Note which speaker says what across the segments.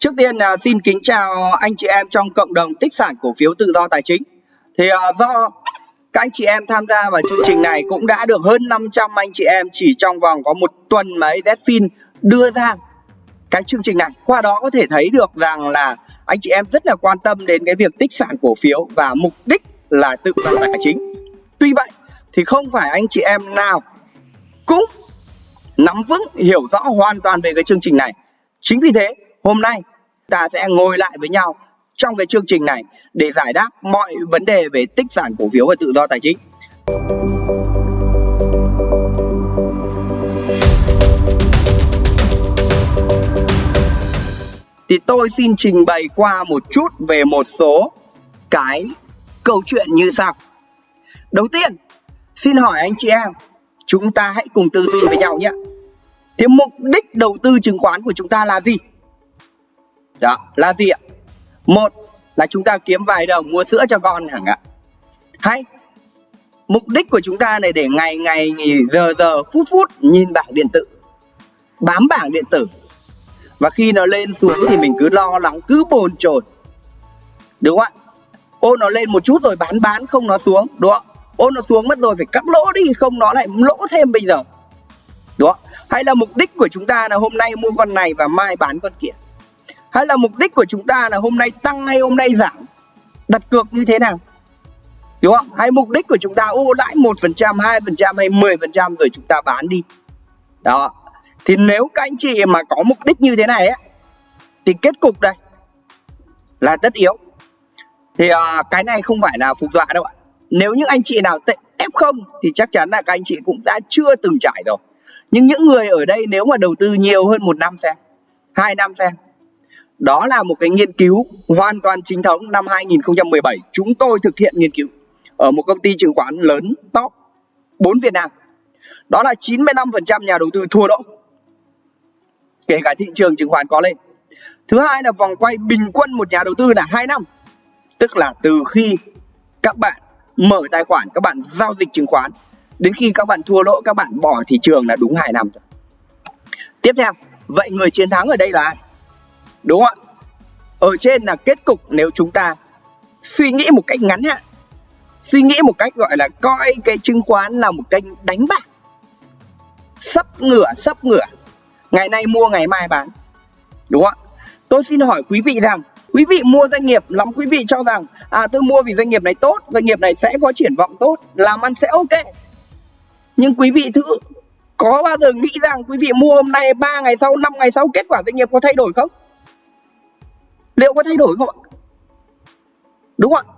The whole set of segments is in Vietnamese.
Speaker 1: Trước tiên là xin kính chào anh chị em trong cộng đồng tích sản cổ phiếu tự do tài chính. Thì uh, do các anh chị em tham gia vào chương trình này cũng đã được hơn 500 anh chị em chỉ trong vòng có một tuần mà AZFIN đưa ra cái chương trình này. Qua đó có thể thấy được rằng là anh chị em rất là quan tâm đến cái việc tích sản cổ phiếu và mục đích là tự do tài chính. Tuy vậy thì không phải anh chị em nào cũng nắm vững hiểu rõ hoàn toàn về cái chương trình này. Chính vì thế hôm nay ta sẽ ngồi lại với nhau trong cái chương trình này để giải đáp mọi vấn đề về tích sản cổ phiếu và tự do tài chính. Thì tôi xin trình bày qua một chút về một số cái câu chuyện như sau. Đầu tiên, xin hỏi anh chị em, chúng ta hãy cùng tư duy với nhau nhé. Thế mục đích đầu tư chứng khoán của chúng ta là gì? Đó, là gì ạ? Một là chúng ta kiếm vài đồng mua sữa cho con chẳng ạ. Hay mục đích của chúng ta này để ngày ngày giờ giờ phút phút nhìn bảng điện tử bám bảng điện tử. Và khi nó lên xuống thì mình cứ lo lắng cứ bồn chồn. Đúng không ạ? Ô nó lên một chút rồi bán bán không nó xuống đúng không ô nó xuống mất rồi phải cắt lỗ đi không nó lại lỗ thêm bây giờ. Đúng không hay là mục đích của chúng ta là hôm nay mua con này và mai bán con kia? Hay là mục đích của chúng ta là hôm nay tăng hay hôm nay giảm? Đặt cược như thế nào? Đúng không? Hay mục đích của chúng ta ô lãi một phần trăm hai phần trăm hay 10 phần trăm rồi chúng ta bán đi? Đó. Thì nếu các anh chị mà có mục đích như thế này á thì kết cục đây là tất yếu. Thì uh, cái này không phải là phục dọa đâu ạ. Nếu những anh chị nào F0 thì chắc chắn là các anh chị cũng đã chưa từng trải rồi. Nhưng những người ở đây nếu mà đầu tư nhiều hơn một năm xem hai năm xem đó là một cái nghiên cứu hoàn toàn chính thống năm 2017 chúng tôi thực hiện nghiên cứu ở một công ty chứng khoán lớn, top 4 Việt Nam. Đó là 95% nhà đầu tư thua lỗ, kể cả thị trường chứng khoán có lên. Thứ hai là vòng quay bình quân một nhà đầu tư là 2 năm, tức là từ khi các bạn mở tài khoản, các bạn giao dịch chứng khoán, đến khi các bạn thua lỗ, các bạn bỏ thị trường là đúng 2 năm tiếp theo, vậy người chiến thắng ở đây là ai? Đúng không ạ? Ở trên là kết cục nếu chúng ta suy nghĩ một cách ngắn hạn. Suy nghĩ một cách gọi là coi cái chứng khoán là một kênh đánh bạc. Sấp ngửa sấp ngửa. Ngày nay mua, ngày mai bán. Đúng không ạ? Tôi xin hỏi quý vị rằng, quý vị mua doanh nghiệp, lắm quý vị cho rằng à tôi mua vì doanh nghiệp này tốt, doanh nghiệp này sẽ có triển vọng tốt, làm ăn sẽ ok. Nhưng quý vị thử, có bao giờ nghĩ rằng quý vị mua hôm nay 3 ngày sau 5 ngày sau kết quả doanh nghiệp có thay đổi không? Liệu có thay đổi không ạ? Đúng không ạ?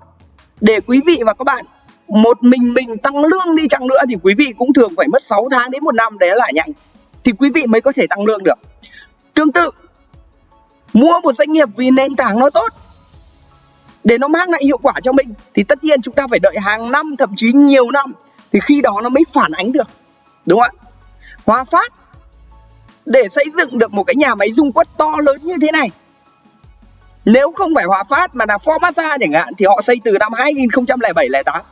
Speaker 1: Để quý vị và các bạn, một mình mình tăng lương đi chăng nữa thì quý vị cũng thường phải mất 6 tháng đến một năm để lại nhanh thì quý vị mới có thể tăng lương được. Tương tự, mua một doanh nghiệp vì nền tảng nó tốt, để nó mang lại hiệu quả cho mình, thì tất nhiên chúng ta phải đợi hàng năm, thậm chí nhiều năm, thì khi đó nó mới phản ánh được. Đúng không ạ? Hòa Phát, để xây dựng được một cái nhà máy dung quất to lớn như thế này nếu không phải Hòa Phát mà là Formosa chẳng hạn, thì họ xây từ năm 2007 08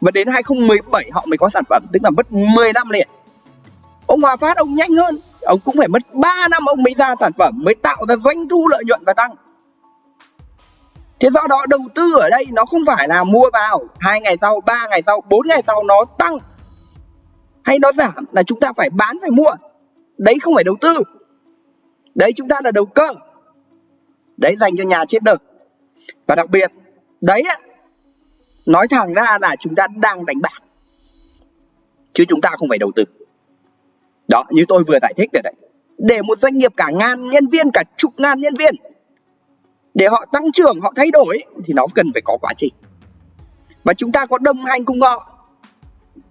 Speaker 1: và đến 2017 họ mới có sản phẩm, tức là mất 10 năm liền. Ông Hòa Phát, ông nhanh hơn. Ông cũng phải mất 3 năm ông mới ra sản phẩm, mới tạo ra doanh thu lợi nhuận và tăng. Thế do đó đầu tư ở đây nó không phải là mua vào, hai ngày sau, ba ngày sau, bốn ngày sau nó tăng. Hay nó giảm là chúng ta phải bán, phải mua. Đấy không phải đầu tư. Đấy chúng ta là đầu cơ đấy, dành cho nhà chết đực và đặc biệt, đấy nói thẳng ra là chúng ta đang đánh bạc, chứ chúng ta không phải đầu tư. Đó, như tôi vừa giải thích rồi đấy. Để một doanh nghiệp cả ngàn nhân viên, cả chục ngàn nhân viên, để họ tăng trưởng, họ thay đổi thì nó cần phải có quá trình. Và chúng ta có đồng hành cùng họ,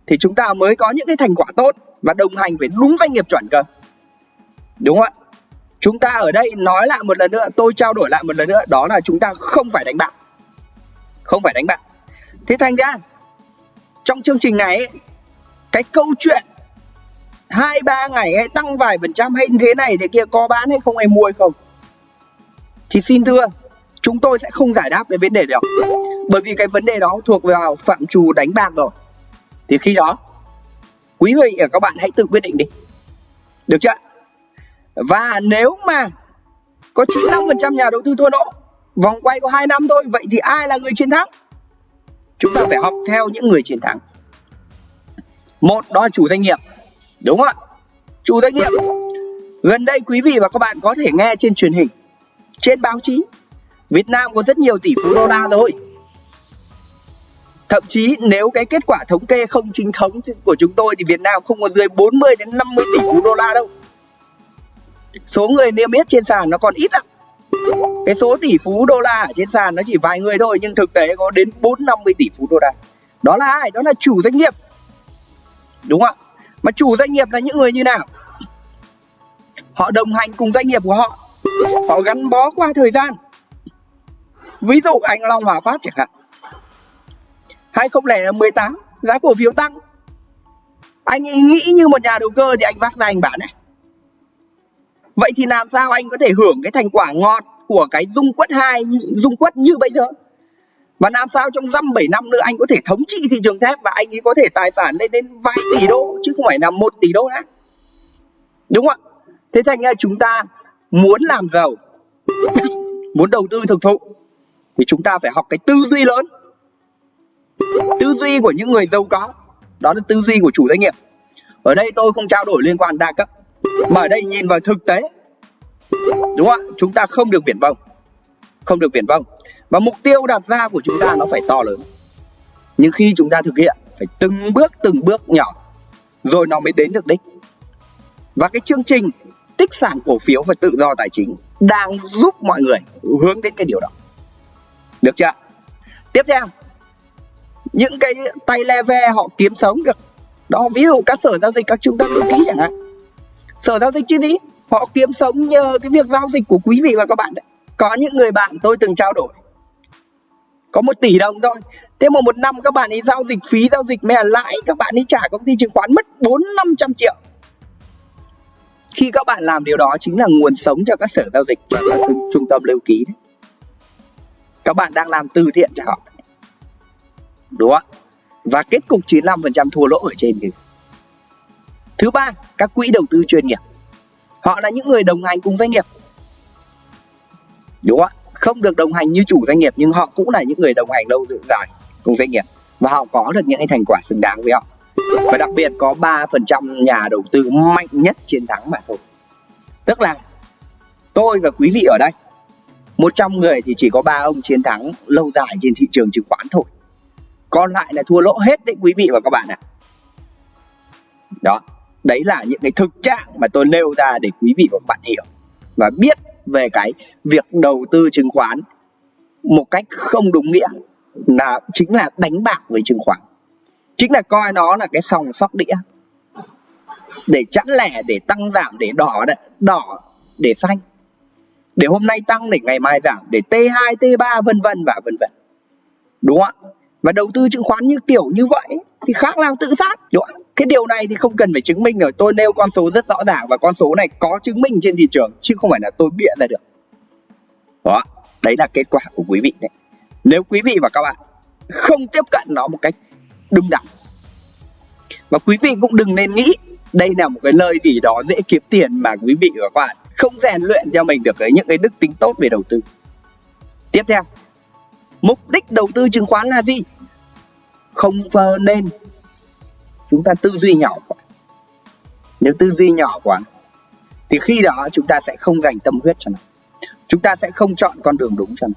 Speaker 1: thì chúng ta mới có những cái thành quả tốt và đồng hành với đúng doanh nghiệp chuẩn cơ. Đúng không ạ? Chúng ta ở đây nói lại một lần nữa tôi trao đổi lại một lần nữa đó là chúng ta không phải đánh bạc. Không phải đánh bạc. Thế thành ra trong chương trình này ấy, cái câu chuyện hai ba ngày hay tăng vài phần trăm hay thế này thế kia có bán hay không ai mua hay không? Thì xin thưa chúng tôi sẽ không giải đáp cái vấn đề đó bởi vì cái vấn đề đó thuộc vào phạm trù đánh bạc rồi. Thì khi đó quý vị và các bạn hãy tự quyết định đi. Được chưa? Và nếu mà có 95% nhà đầu tư thua lỗ, vòng quay có 2 năm thôi, vậy thì ai là người chiến thắng? Chúng ta phải học theo những người chiến thắng. Một, đó là chủ doanh nghiệp, đúng không ạ? Chủ doanh nghiệp, gần đây quý vị và các bạn có thể nghe trên truyền hình, trên báo chí, Việt Nam có rất nhiều tỷ phú đô la rồi. Thậm chí nếu cái kết quả thống kê không chính thống của chúng tôi thì Việt Nam không có dưới 40 đến 50 tỷ phú đô la đâu. Số người niêm yết trên sàn nó còn ít lắm. Cái số tỷ phú đô la ở trên sàn nó chỉ vài người thôi, nhưng thực tế có đến 4 50 tỷ phú đô la. Đó là ai? Đó là chủ doanh nghiệp. Đúng không ạ? Mà chủ doanh nghiệp là những người như nào? Họ đồng hành cùng doanh nghiệp của họ. Họ gắn bó qua thời gian. Ví dụ anh Long Hòa Phát chẳng hạn 2018 giá cổ phiếu tăng anh nghĩ như một nhà đầu cơ thì anh vác ra anh bán này vậy thì làm sao anh có thể hưởng cái thành quả ngọt của cái dung quất hai, dung quất như bây giờ? Và làm sao trong dăm bảy năm nữa anh có thể thống trị thị trường thép và anh ấy có thể tài sản lên đến vài tỷ đô, chứ không phải là một tỷ đô nữa? Đúng không ạ? Thế thành ra chúng ta muốn làm giàu, muốn đầu tư thực thụ, thì chúng ta phải học cái tư duy lớn. Tư duy của những người giàu có, đó là tư duy của chủ doanh nghiệp. Ở đây tôi không trao đổi liên quan đa cấp mà ở đây nhìn vào thực tế, đúng không ạ? Chúng ta không được viển vông, không được viển vông. Và mục tiêu đặt ra của chúng ta nó phải to lớn. Nhưng khi chúng ta thực hiện, phải từng bước từng bước nhỏ, rồi nó mới đến được đích. Và cái chương trình tích sản cổ phiếu và tự do tài chính đang giúp mọi người hướng đến cái điều đó. Được chưa tiếp theo, những cái tay le ve họ kiếm sống được. Đó, ví dụ các sở giao dịch các trung tâm lưu ký chẳng hạn sở giao dịch chứ gì họ kiếm sống nhờ cái việc giao dịch của quý vị và các bạn đấy. Có những người bạn tôi từng trao đổi. Có một tỷ đồng thôi. Thế mà một năm các bạn ấy giao dịch phí giao dịch mẹ lãi, các bạn ấy trả công ty chứng khoán mất bốn năm trăm triệu. Khi các bạn làm điều đó chính là nguồn sống cho các sở giao dịch cho các trung tâm lưu ký đấy. các bạn đang làm từ thiện cho họ đúng không và kết cục 95% thua lỗ ở trên kìa thứ ba, các quỹ đầu tư chuyên nghiệp. Họ là những người đồng hành cùng doanh nghiệp. Đúng không ạ? Không được đồng hành như chủ doanh nghiệp, nhưng họ cũng là những người đồng hành lâu dài cùng doanh nghiệp. Và họ có được những cái thành quả xứng đáng với họ. Và đặc biệt có 3% nhà đầu tư mạnh nhất chiến thắng mà thôi. Tức là, tôi và quý vị ở đây 100 người thì chỉ có ba ông chiến thắng lâu dài trên thị trường chứng khoán thôi. Còn lại là thua lỗ hết đấy quý vị và các bạn ạ. À. đó đấy là những cái thực trạng mà tôi nêu ra để quý vị và các bạn hiểu và biết về cái việc đầu tư chứng khoán một cách không đúng nghĩa là chính là đánh bạc với chứng khoán. Chính là coi nó là cái sòng sóc đĩa để chẵn lẻ, để tăng giảm, để đỏ đỏ để xanh, để hôm nay tăng để ngày mai giảm, để T2 T3 vân vân và vân vân. Đúng không ạ? Và đầu tư chứng khoán như kiểu như vậy thì khác nào tự sát đúng không? cái điều này thì không cần phải chứng minh rồi. Tôi nêu con số rất rõ ràng và con số này có chứng minh trên thị trường, chứ không phải là tôi bịa ra được. Đó, đấy là kết quả của quý vị đấy. Nếu quý vị và các bạn không tiếp cận nó một cách đúng đắn, và quý vị cũng đừng nên nghĩ đây là một cái lời gì đó dễ kiếm tiền mà quý vị và các bạn không rèn luyện cho mình được cái những cái đức tính tốt về đầu tư. Tiếp theo, mục đích đầu tư chứng khoán là gì? Không nên. Chúng ta tư duy nhỏ quá. Nếu tư duy nhỏ quá, thì khi đó chúng ta sẽ không dành tâm huyết cho nó. Chúng ta sẽ không chọn con đường đúng cho nó.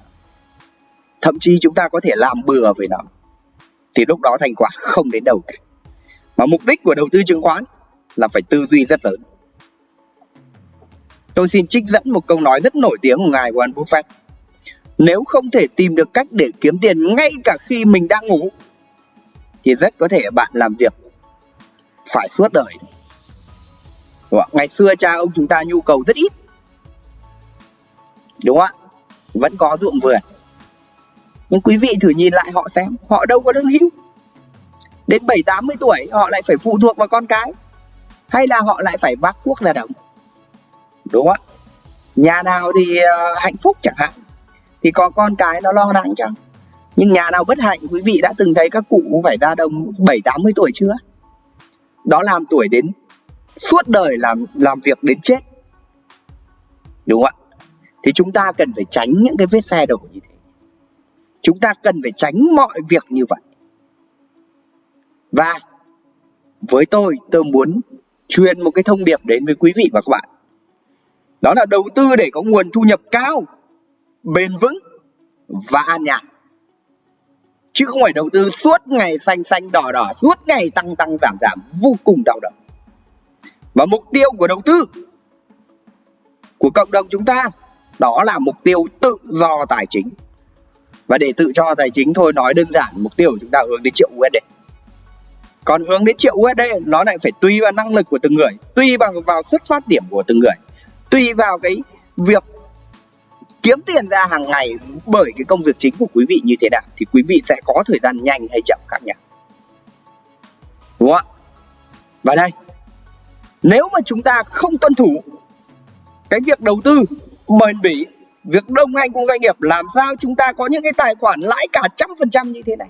Speaker 1: Thậm chí chúng ta có thể làm bừa với nó. Thì lúc đó thành quả không đến đâu cả. Mà mục đích của đầu tư chứng khoán là phải tư duy rất lớn. Tôi xin trích dẫn một câu nói rất nổi tiếng của ngài Warren Buffett. Nếu không thể tìm được cách để kiếm tiền ngay cả khi mình đang ngủ thì rất có thể bạn làm việc phải suốt đời. Đúng không? ngày xưa cha ông chúng ta nhu cầu rất ít. Đúng không ạ? Vẫn có ruộng vườn. Nhưng quý vị thử nhìn lại họ xem họ đâu có lương hưu đến bảy tám mươi tuổi họ lại phải phụ thuộc vào con cái hay là họ lại phải vác cuốc ra đồng? Đúng không ạ? Nhà nào thì uh, hạnh phúc chẳng hạn thì có con cái nó lo lắng cho nhưng nhà nào bất hạnh, quý vị đã từng thấy các cụ phải ra đồng bảy tám mươi tuổi chưa? Đó làm tuổi đến suốt đời làm làm việc đến chết. Đúng không ạ? Thì chúng ta cần phải tránh những cái vết xe đổ như thế. Chúng ta cần phải tránh mọi việc như vậy. Và với tôi tôi muốn truyền một cái thông điệp đến với quý vị và các bạn. Đó là đầu tư để có nguồn thu nhập cao, bền vững và an nhàn chứ không phải đầu tư suốt ngày xanh xanh, đỏ đỏ, suốt ngày tăng tăng, giảm giảm. Vô cùng đau đầu. Và mục tiêu của đầu tư của cộng đồng chúng ta, đó là mục tiêu tự do tài chính. Và để tự do tài chính thôi, nói đơn giản, mục tiêu của chúng ta hướng đến triệu USD còn hướng đến triệu USD nó lại phải tùy vào năng lực của từng người, tùy bằng vào xuất phát điểm của từng người, tùy vào cái việc kiếm tiền ra hàng ngày bởi cái công việc chính của quý vị như thế nào, thì quý vị sẽ có thời gian nhanh hay chậm khác nhau. Đúng không ạ? Và đây, nếu mà chúng ta không tuân thủ cái việc đầu tư bền bỉ, việc đồng hành cùng doanh nghiệp, làm sao chúng ta có những cái tài khoản lãi cả trăm phần trăm như thế này?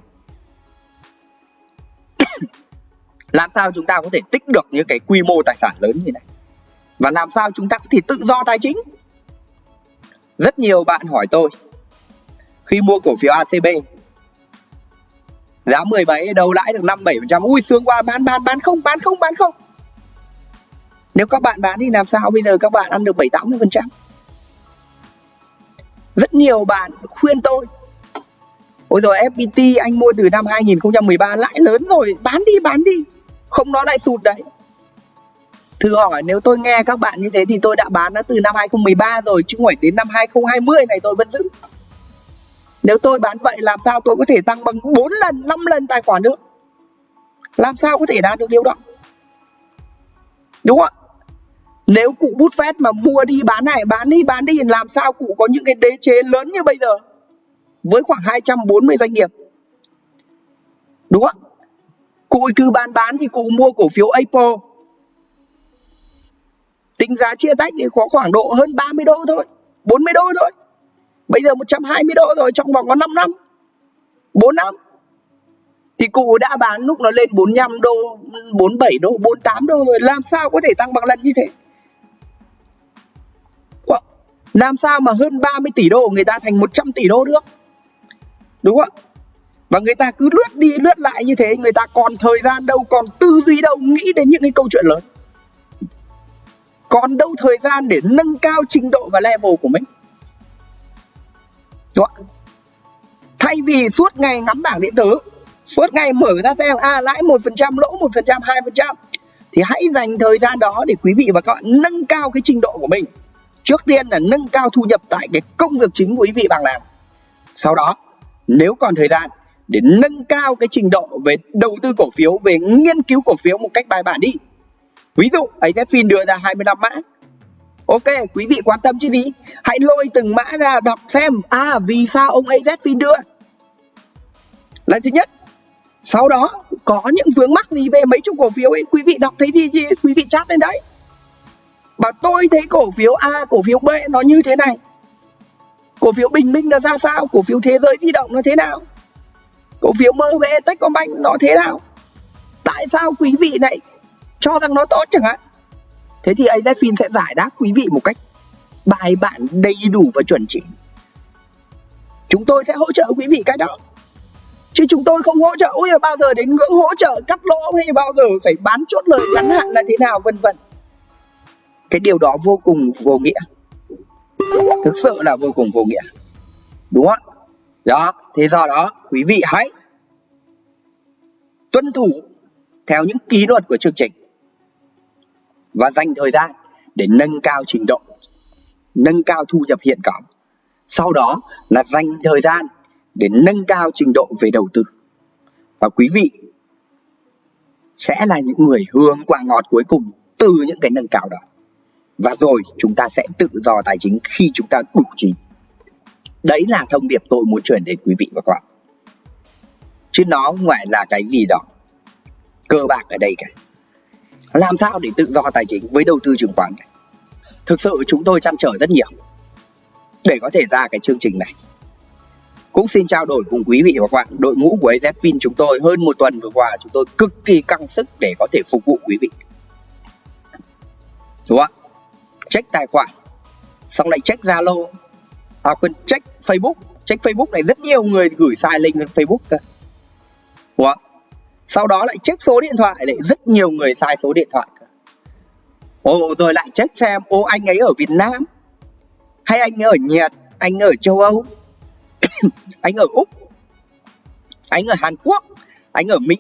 Speaker 1: Làm sao chúng ta có thể tích được những cái quy mô tài sản lớn như này? Và làm sao chúng ta có thể tự do tài chính? Rất nhiều bạn hỏi tôi, khi mua cổ phiếu ACB giá 17 đâu lãi được 5 7%. Ui, sướng quá, bán bán bán không bán không bán không. Nếu các bạn bán thì làm sao bây giờ các bạn ăn được 7 80%? Rất nhiều bạn khuyên tôi, Ôi rồi FPT anh mua từ năm 2013 lãi lớn rồi, bán đi bán đi không, nó lại sụt đấy Thử hỏi nếu tôi nghe các bạn như thế thì tôi đã bán nó từ năm 2013 rồi chứ không phải đến năm 2020 này tôi vẫn giữ. Nếu tôi bán vậy làm sao tôi có thể tăng bằng 4 lần, 5 lần tài khoản nữa? Làm sao có thể đạt được điều đó? Đúng không ạ? Nếu cụ bút phép mà mua đi bán này, bán đi bán đi làm sao cụ có những cái đế chế lớn như bây giờ với khoảng 240 doanh nghiệp. Đúng không ạ? Cụ cứ bán bán thì cụ mua cổ phiếu Apple tính giá chia tách thì có khoảng độ hơn 30 đô thôi 40 đô thôi. Bây giờ 120 đô rồi, trong vòng có 5 năm 4 năm. Thì cụ đã bán lúc nó lên 45 đô 47 đô 48 đô rồi, làm sao có thể tăng bằng lần như thế? Làm sao mà hơn 30 tỷ đô người ta thành 100 tỷ đô được? Đúng không? Ạ và người ta cứ lướt đi lướt lại như thế, người ta còn thời gian đâu, còn tư duy đâu, nghĩ đến những cái câu chuyện lớn còn đâu thời gian để nâng cao trình độ và level của mình? Đúng không? thay vì suốt ngày ngắm bảng điện tử, suốt ngày mở ra xem à lãi một phần trăm, lỗ một phần trăm, hai phần trăm, thì hãy dành thời gian đó để quý vị và các bạn nâng cao cái trình độ của mình. Trước tiên là nâng cao thu nhập tại cái công việc chính của quý vị bằng làm. Sau đó, nếu còn thời gian để nâng cao cái trình độ về đầu tư cổ phiếu, về nghiên cứu cổ phiếu một cách bài bản đi ví dụ AZFIN đưa ra 25 mã. Ok, quý vị quan tâm chứ gì? Hãy lôi từng mã ra đọc xem. À vì sao ông AZFIN đưa? Là thứ nhất, sau đó có những vướng mắc gì về mấy chục cổ phiếu ấy, quý vị đọc thấy gì gì quý vị chat lên đấy. Bảo tôi thấy cổ phiếu A, cổ phiếu B nó như thế này. Cổ phiếu bình minh nó ra sao? Cổ phiếu thế giới di động nó thế nào? Cổ phiếu MB Techcombank nó thế nào? Tại sao quý vị lại cho rằng nó tốt chẳng hạn. Thế thì AZFIN sẽ giải đáp quý vị một cách bài bản, đầy đủ và chuẩn chỉ. Chúng tôi sẽ hỗ trợ quý vị cái đó. Chứ chúng tôi không hỗ trợ, ui, bao giờ đến ngưỡng hỗ trợ cắt lỗ hay bao giờ phải bán chốt lời ngắn hạn là thế nào, vân vân. Cái điều đó vô cùng vô nghĩa. Thực sự là vô cùng vô nghĩa. Đúng không đó, thế do đó, quý vị hãy tuân thủ theo những kỷ luật của chương trình và dành thời gian để nâng cao trình độ, nâng cao thu nhập hiện có. Sau đó là dành thời gian để nâng cao trình độ về đầu tư. Và quý vị sẽ là những người hương quả ngọt cuối cùng từ những cái nâng cao đó. Và rồi chúng ta sẽ tự do tài chính khi chúng ta đủ trí. Đấy là thông điệp tôi muốn truyền đến quý vị và các bạn. Chứ nó không phải là cái gì đó cơ bạc ở đây cả làm sao để tự do tài chính với đầu tư chứng khoán này? Thực sự chúng tôi chăn trở rất nhiều. Để có thể ra cái chương trình này. Cũng xin trao đổi cùng quý vị và các bạn. Đội ngũ của AZFIN chúng tôi hơn một tuần vừa qua, chúng tôi cực kỳ căng sức để có thể phục vụ quý vị. Đúng không check tài khoản. Xong lại check zalo. À quên, check facebook. Check facebook này rất nhiều người gửi sai link lên facebook cơ. Đúng không? Sau đó lại check số điện thoại, lại rất nhiều người sai số điện thoại cơ. Ồ, rồi lại check xem, ô, anh ấy ở việt nam, hay anh ở nhật, anh ở châu âu, anh ở úc, anh ở hàn quốc, anh ở mỹ.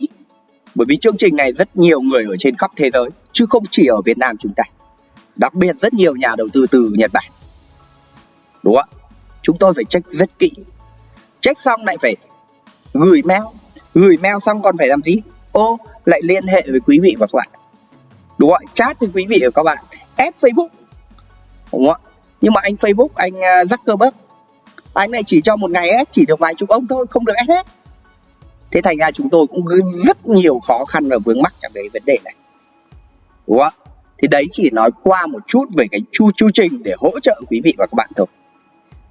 Speaker 1: Bởi vì chương trình này rất nhiều người ở trên khắp thế giới, chứ không chỉ ở việt nam chúng ta. Đặc biệt rất nhiều nhà đầu tư từ nhật bản. Đúng không chúng tôi phải check rất kỹ. Check xong lại phải gửi mail gửi mail xong còn phải làm gì? Ô, lại liên hệ với quý vị và các bạn. Đúng không chat với quý vị và các bạn. Ép facebook. Đúng không nhưng mà anh facebook, anh à, zuckerberg, anh này chỉ cho một ngày ép chỉ được vài chục ông thôi, không được ép hết. Thế thành ra chúng tôi cũng rất nhiều khó khăn và vướng mắc trong cái vấn đề này. Đúng không thì đấy chỉ nói qua một chút về cái chu chu trình để hỗ trợ quý vị và các bạn thôi.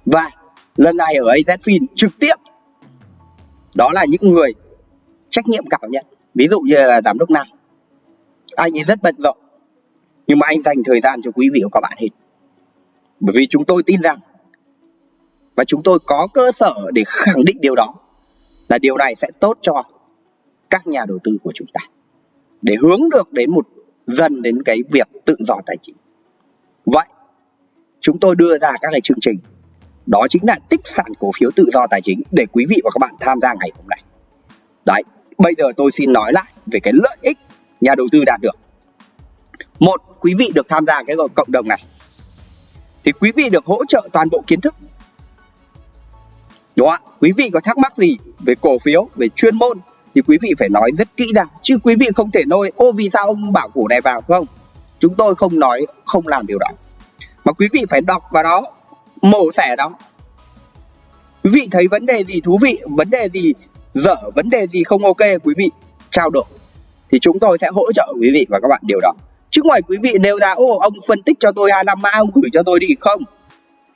Speaker 1: Và lần này ở AZFIN trực tiếp, đó là những người trách nhiệm cảm nhận. Ví dụ như là giám đốc nam anh ấy rất bận rộn, nhưng mà anh dành thời gian cho quý vị và các bạn hết. Bởi vì chúng tôi tin rằng, và chúng tôi có cơ sở để khẳng định điều đó, là điều này sẽ tốt cho các nhà đầu tư của chúng ta. Để hướng được đến một, dần đến cái việc tự do tài chính. Vậy, chúng tôi đưa ra các cái chương trình. Đó chính là tích sản cổ phiếu tự do tài chính để quý vị và các bạn tham gia ngày hôm nay. Đấy bây giờ tôi xin nói lại về cái lợi ích nhà đầu tư đạt được. Một, quý vị được tham gia cái cộng đồng này. Thì quý vị được hỗ trợ toàn bộ kiến thức. Đúng không ạ? Quý vị có thắc mắc gì về cổ phiếu, về chuyên môn thì quý vị phải nói rất kỹ ra chứ quý vị không thể nói, ô, vì sao ông bảo cổ này vào? Không. Chúng tôi không nói, không làm điều đó. Mà quý vị phải đọc vào đó, mổ xẻ đó. Quý vị thấy vấn đề gì thú vị, vấn đề gì dở vấn đề gì không ok quý vị? Trao đổi. Thì chúng tôi sẽ hỗ trợ quý vị và các bạn điều đó. Chứ ngoài quý vị nêu ra, ô, ông phân tích cho tôi hai năm mã ông gửi cho tôi đi không?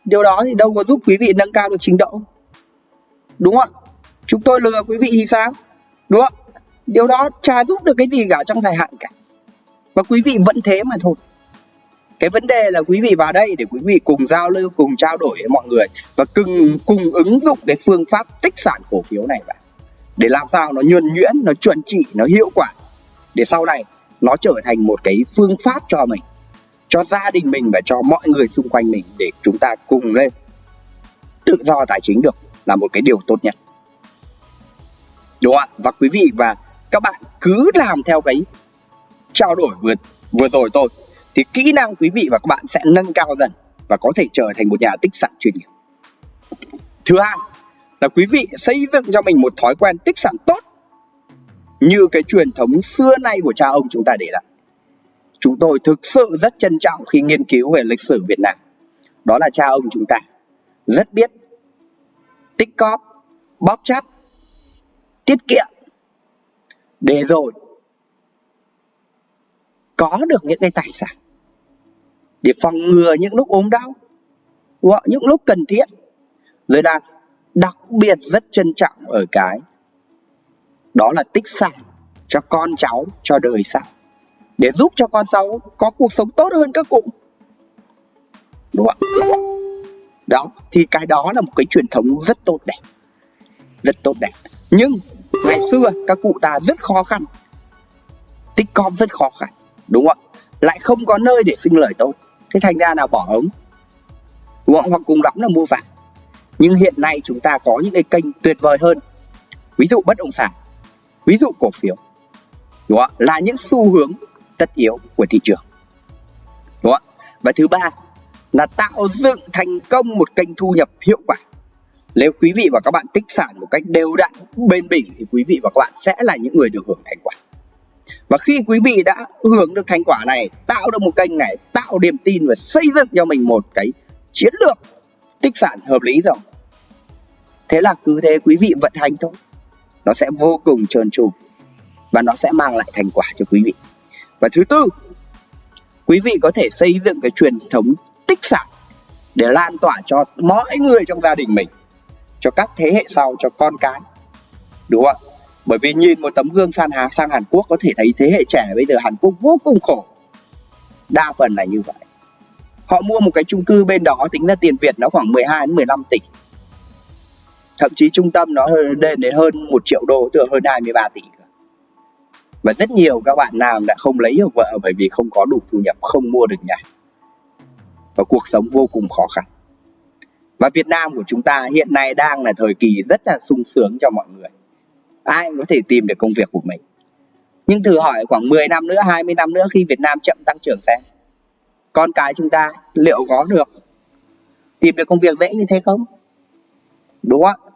Speaker 1: Điều đó thì đâu có giúp quý vị nâng cao được trình độ. Đúng không chúng tôi lừa quý vị thì sao? Đúng không điều đó chả giúp được cái gì cả trong dài hạn cả. Và quý vị vẫn thế mà thôi. Cái vấn đề là quý vị vào đây để quý vị cùng giao lưu, cùng trao đổi với mọi người và cùng cùng ứng dụng cái phương pháp tích sản cổ phiếu này vào để làm sao nó nhuần nhuyễn, nó chuẩn trị, nó hiệu quả. Để sau này nó trở thành một cái phương pháp cho mình, cho gia đình mình và cho mọi người xung quanh mình để chúng ta cùng lên. Tự do tài chính được là một cái điều tốt nhất. Đúng không ạ? Và quý vị và các bạn cứ làm theo cái trao đổi vừa vừa rồi tôi thì kỹ năng quý vị và các bạn sẽ nâng cao dần và có thể trở thành một nhà tích sản chuyên nghiệp. Thứ hai là quý vị xây dựng cho mình một thói quen tích sản tốt, như cái truyền thống xưa nay của cha ông chúng ta để lại. Chúng tôi thực sự rất trân trọng khi nghiên cứu về lịch sử Việt Nam. Đó là cha ông chúng ta, rất biết tích cóp, bóp chắt, tiết kiệm, để rồi có được những cái tài sản để phòng ngừa những lúc ốm đau hoặc những lúc cần thiết. Rồi đang đặc biệt rất trân trọng ở cái, đó là tích sản cho con cháu, cho đời sau. Để giúp cho con cháu có cuộc sống tốt hơn các cụ. Đúng không đó, thì cái đó là một cái truyền thống rất tốt đẹp. Rất tốt đẹp. Nhưng ngày xưa, các cụ ta rất khó khăn. Tích cóp rất khó khăn. Đúng không lại không có nơi để sinh lời tốt. Thế thành ra là bỏ ống. Đúng không? hoặc cùng lắm là mua vàng nhưng hiện nay chúng ta có những cái kênh tuyệt vời hơn ví dụ bất động sản, ví dụ cổ phiếu, đúng không? là những xu hướng tất yếu của thị trường, đúng không? và thứ ba là tạo dựng thành công một kênh thu nhập hiệu quả nếu quý vị và các bạn tích sản một cách đều đặn, bền bỉ thì quý vị và các bạn sẽ là những người được hưởng thành quả và khi quý vị đã hưởng được thành quả này, tạo được một kênh này, tạo niềm tin và xây dựng cho mình một cái chiến lược tích sản hợp lý rồi thế là cứ thế quý vị vận hành thôi. Nó sẽ vô cùng trơn tru và nó sẽ mang lại thành quả cho quý vị. Và thứ tư, quý vị có thể xây dựng cái truyền thống tích sản để lan tỏa cho mọi người trong gia đình mình, cho các thế hệ sau, cho con cái. Đúng không ạ? Bởi vì nhìn một tấm gương sang Hàn sang Hàn Quốc có thể thấy thế hệ trẻ bây giờ Hàn Quốc vô cùng khổ. Đa phần là như vậy. Họ mua một cái chung cư bên đó, tính ra tiền Việt nó khoảng 12 đến 15 tỷ thậm chí trung tâm nó lên đến hơn một triệu đô, tức là hơn 23 tỷ và rất nhiều các bạn nam đã không lấy được vợ bởi vì không có đủ thu nhập, không mua được nhà. Và cuộc sống vô cùng khó khăn. Và Việt Nam của chúng ta hiện nay đang là thời kỳ rất là sung sướng cho mọi người. Ai cũng có thể tìm được công việc của mình. Nhưng thử hỏi khoảng 10 năm nữa 20 năm nữa khi Việt Nam chậm tăng trưởng xem, con cái chúng ta liệu có được tìm được công việc dễ như thế không? Đúng không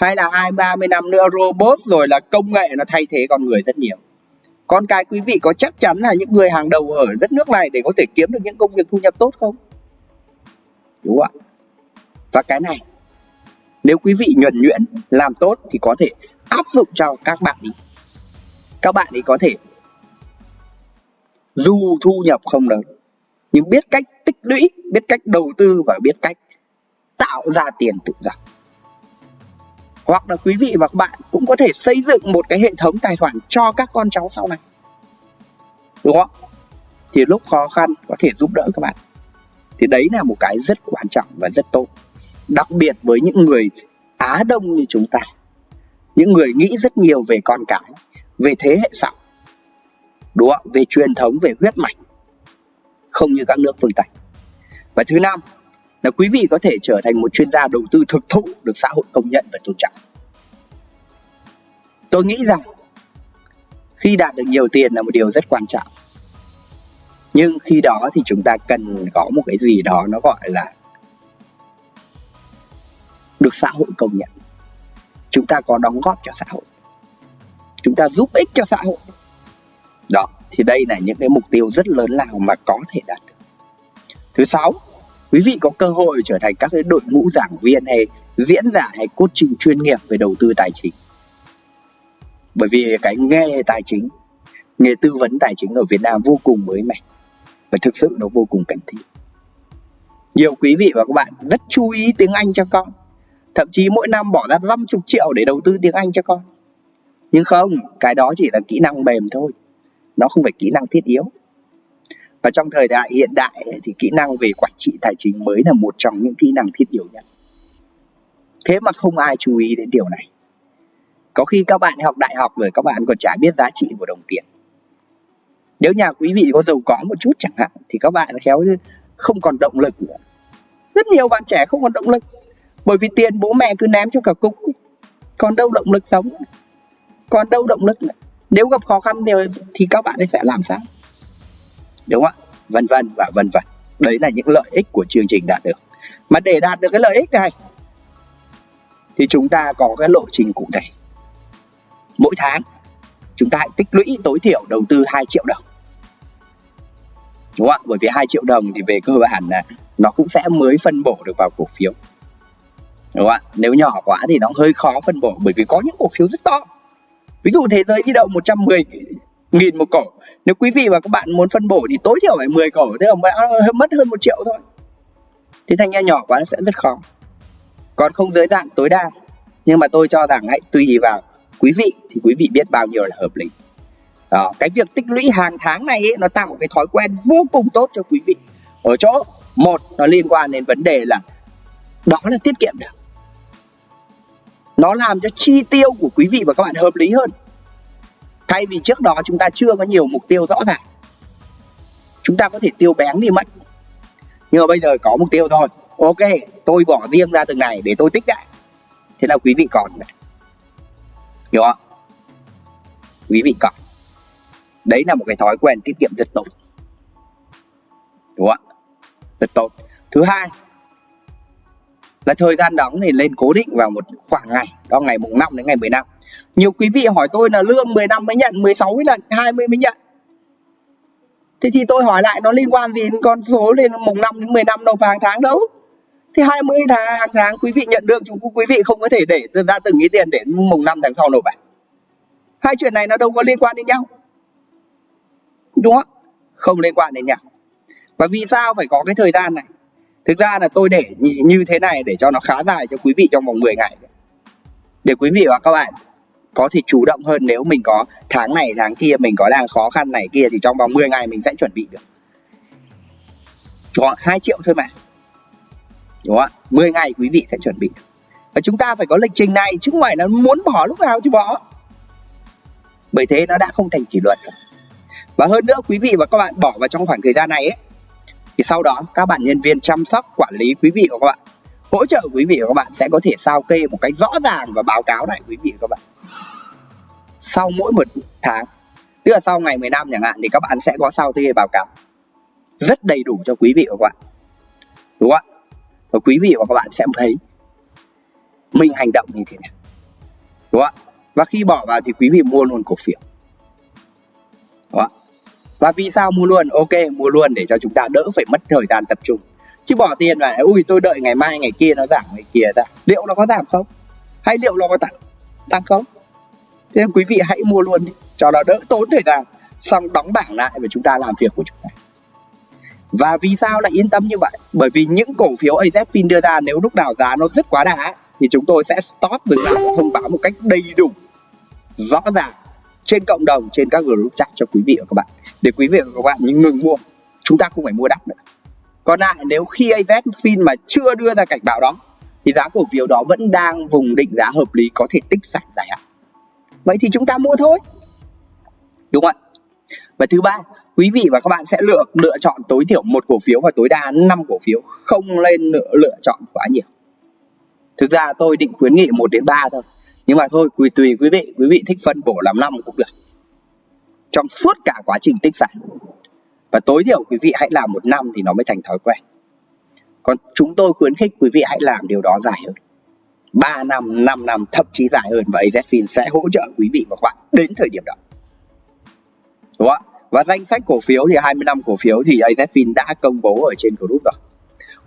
Speaker 1: hay là hai, ba mươi năm nữa, robot rồi là công nghệ nó thay thế con người rất nhiều. Con cái quý vị có chắc chắn là những người hàng đầu ở đất nước này để có thể kiếm được những công việc thu nhập tốt không? Đúng không ạ? Và cái này, nếu quý vị nhuần nhuyễn, làm tốt thì có thể áp dụng cho các bạn ý các bạn ấy có thể dù thu nhập không lớn, nhưng biết cách tích lũy, biết cách đầu tư và biết cách tạo ra tiền tự do hoặc là quý vị và các bạn cũng có thể xây dựng một cái hệ thống tài khoản cho các con cháu sau này. Đúng không? Thì lúc khó khăn có thể giúp đỡ các bạn. Thì đấy là một cái rất quan trọng và rất tốt. Đặc biệt với những người á đông như chúng ta. Những người nghĩ rất nhiều về con cái, về thế hệ sau. Đúng không? Về truyền thống, về huyết mạch. Không như các nước phương tây. Và thứ năm là quý vị có thể trở thành một chuyên gia đầu tư thực thụ được xã hội công nhận và tôn trọng. Tôi nghĩ rằng, khi đạt được nhiều tiền là một điều rất quan trọng. Nhưng khi đó thì chúng ta cần có một cái gì đó nó gọi là được xã hội công nhận. Chúng ta có đóng góp cho xã hội. Chúng ta giúp ích cho xã hội. Đó, thì đây là những cái mục tiêu rất lớn lao mà có thể đạt được. Thứ sáu quý vị có cơ hội trở thành các cái đội ngũ giảng viên hay diễn giả hay cốt trình chuyên nghiệp về đầu tư tài chính. Bởi vì cái nghề tài chính, nghề tư vấn tài chính ở Việt Nam vô cùng mới mẻ và thực sự nó vô cùng cần thiết. Nhiều quý vị và các bạn rất chú ý tiếng Anh cho con. Thậm chí mỗi năm bỏ ra 50 triệu để đầu tư tiếng Anh cho con. Nhưng không, cái đó chỉ là kỹ năng mềm thôi. Nó không phải kỹ năng thiết yếu và trong thời đại hiện đại thì kỹ năng về quản trị tài chính mới là một trong những kỹ năng thiết yếu nhất. Thế mà không ai chú ý đến điều này. Có khi các bạn học đại học rồi các bạn còn chả biết giá trị của đồng tiền. Nếu nhà quý vị có giàu có một chút chẳng hạn thì các bạn khéo không còn động lực nữa. Rất nhiều bạn trẻ không còn động lực bởi vì tiền bố mẹ cứ ném cho cả cục còn đâu động lực sống còn đâu động lực nữa. nếu gặp khó khăn thì, thì các bạn ấy sẽ làm sao? Đúng không ạ? Vân vân và vân vân. Đấy là những lợi ích của chương trình đạt được. Mà để đạt được cái lợi ích này, thì chúng ta có cái lộ trình cụ thể. Mỗi tháng, chúng ta hãy tích lũy tối thiểu đầu tư 2 triệu đồng. Đúng không ạ? Bởi vì 2 triệu đồng thì về cơ bản là nó cũng sẽ mới phân bổ được vào cổ phiếu. Đúng không ạ? Nếu nhỏ quá thì nó hơi khó phân bổ bởi vì có những cổ phiếu rất to. Ví dụ thế giới di động 110 nghìn một cổ nếu quý vị và các bạn muốn phân bổ thì tối thiểu phải 10 cổ thế mà mất hơn một triệu thôi. Thì thành ra nhỏ quá nó sẽ rất khó. Còn không giới hạn tối đa nhưng mà tôi cho rằng hãy tùy vào quý vị thì quý vị biết bao nhiêu là hợp lý. Đó, cái việc tích lũy hàng tháng này ấy, nó tạo một cái thói quen vô cùng tốt cho quý vị. Ở chỗ một nó liên quan đến vấn đề là đó là tiết kiệm được. Nó làm cho chi tiêu của quý vị và các bạn hợp lý hơn thay vì trước đó chúng ta chưa có nhiều mục tiêu rõ ràng. Chúng ta có thể tiêu bén đi mất. Nhưng mà bây giờ có mục tiêu thôi. Ok, tôi bỏ riêng ra từng này để tôi tích lại. Thế là quý vị còn này. Hiểu không? Quý vị còn. Đấy là một cái thói quen tiết kiệm rất tốt. Đúng không rất tốt. Thứ hai là thời gian đóng thì lên cố định vào một khoảng ngày, đó ngày mùng 5 đến ngày 15 nhiều quý vị hỏi tôi là lương 10 năm mới nhận 16 mới lần 20 mới nhận. Thế thì tôi hỏi lại nó liên quan gì đến con số lên mùng 5 đến 10 năm đâu hàng tháng đâu? Thì 20 tháng, hàng tháng quý vị nhận được, chúng quý vị không có thể để ra từng ý tiền để mùng 5 tháng sau nộp à hai chuyện này nó đâu có liên quan đến nhau. Đúng không? Không liên quan đến nhau. Và vì sao phải có cái thời gian này? Thực ra là tôi để như thế này để cho nó khá dài cho quý vị trong vòng 10 ngày. Để quý vị và các bạn có thể chủ động hơn nếu mình có tháng này, tháng kia mình có đang khó khăn này kia thì trong vòng 10 ngày mình sẽ chuẩn bị được. Khoảng 2 triệu thôi mà. Đúng không ạ? 10 ngày quý vị sẽ chuẩn bị và chúng ta phải có lịch trình này, chứ không phải là muốn bỏ lúc nào chứ bỏ. Bởi thế nó đã không thành kỷ luật rồi. Và hơn nữa, quý vị và các bạn bỏ vào trong khoảng thời gian này ấy, thì sau đó các bạn nhân viên chăm sóc, quản lý quý vị và các bạn, hỗ trợ quý vị và các bạn sẽ có thể sao kê một cách rõ ràng và báo cáo lại quý vị và các bạn sau mỗi một tháng, tức là sau ngày 15 chẳng hạn, thì các bạn sẽ có sao kê báo cáo rất đầy đủ cho quý vị và các bạn. Đúng không ạ? Và quý vị và các bạn sẽ thấy mình hành động như thế nào. Đúng không ạ? Và khi bỏ vào thì quý vị mua luôn cổ phiếu. Đúng không ạ? Và vì sao mua luôn? Ok, mua luôn để cho chúng ta đỡ phải mất thời gian tập trung. Chứ bỏ tiền vào, ui, tôi đợi ngày mai, ngày kia nó giảm, ngày kia ra liệu nó có giảm không? Hay liệu nó có tăng tăng không? Thế nên quý vị hãy mua luôn đi. Cho nó đỡ tốn thời gian. Xong đóng bảng lại và chúng ta làm việc của chúng ta. Và vì sao lại yên tâm như vậy? Bởi vì những cổ phiếu AZFIN đưa ra nếu lúc nào giá nó rất quá đà thì chúng tôi sẽ stop dừng lại thông báo một cách đầy đủ, rõ ràng, trên cộng đồng, trên các group chat cho quý vị và các bạn. Để quý vị và các bạn những ngừng mua, chúng ta không phải mua đắt nữa. Còn lại, nếu khi AZFIN mà chưa đưa ra cảnh báo đó, thì giá cổ phiếu đó vẫn đang vùng định giá hợp lý có thể tích sản dài hạn vậy thì chúng ta mua thôi. Đúng không ạ? Và thứ ba quý vị và các bạn sẽ lựa lựa chọn tối thiểu một cổ phiếu và tối đa 5 cổ phiếu không lên lựa, lựa chọn quá nhiều. Thực ra tôi định khuyến nghị 1 đến 3 thôi. Nhưng mà thôi tùy tùy quý vị quý vị thích phân bổ làm năm cũng được. Trong suốt cả quá trình tích sản. Và tối thiểu quý vị hãy làm một năm thì nó mới thành thói quen. Còn chúng tôi khuyến khích quý vị hãy làm điều đó dài hơn. 3 năm, 5 năm, thậm chí dài hơn và AZFIN sẽ hỗ trợ quý vị và các bạn đến thời điểm đó. Đúng không ạ? Và danh sách cổ phiếu thì 25 cổ phiếu thì AZFIN đã công bố ở trên group rồi.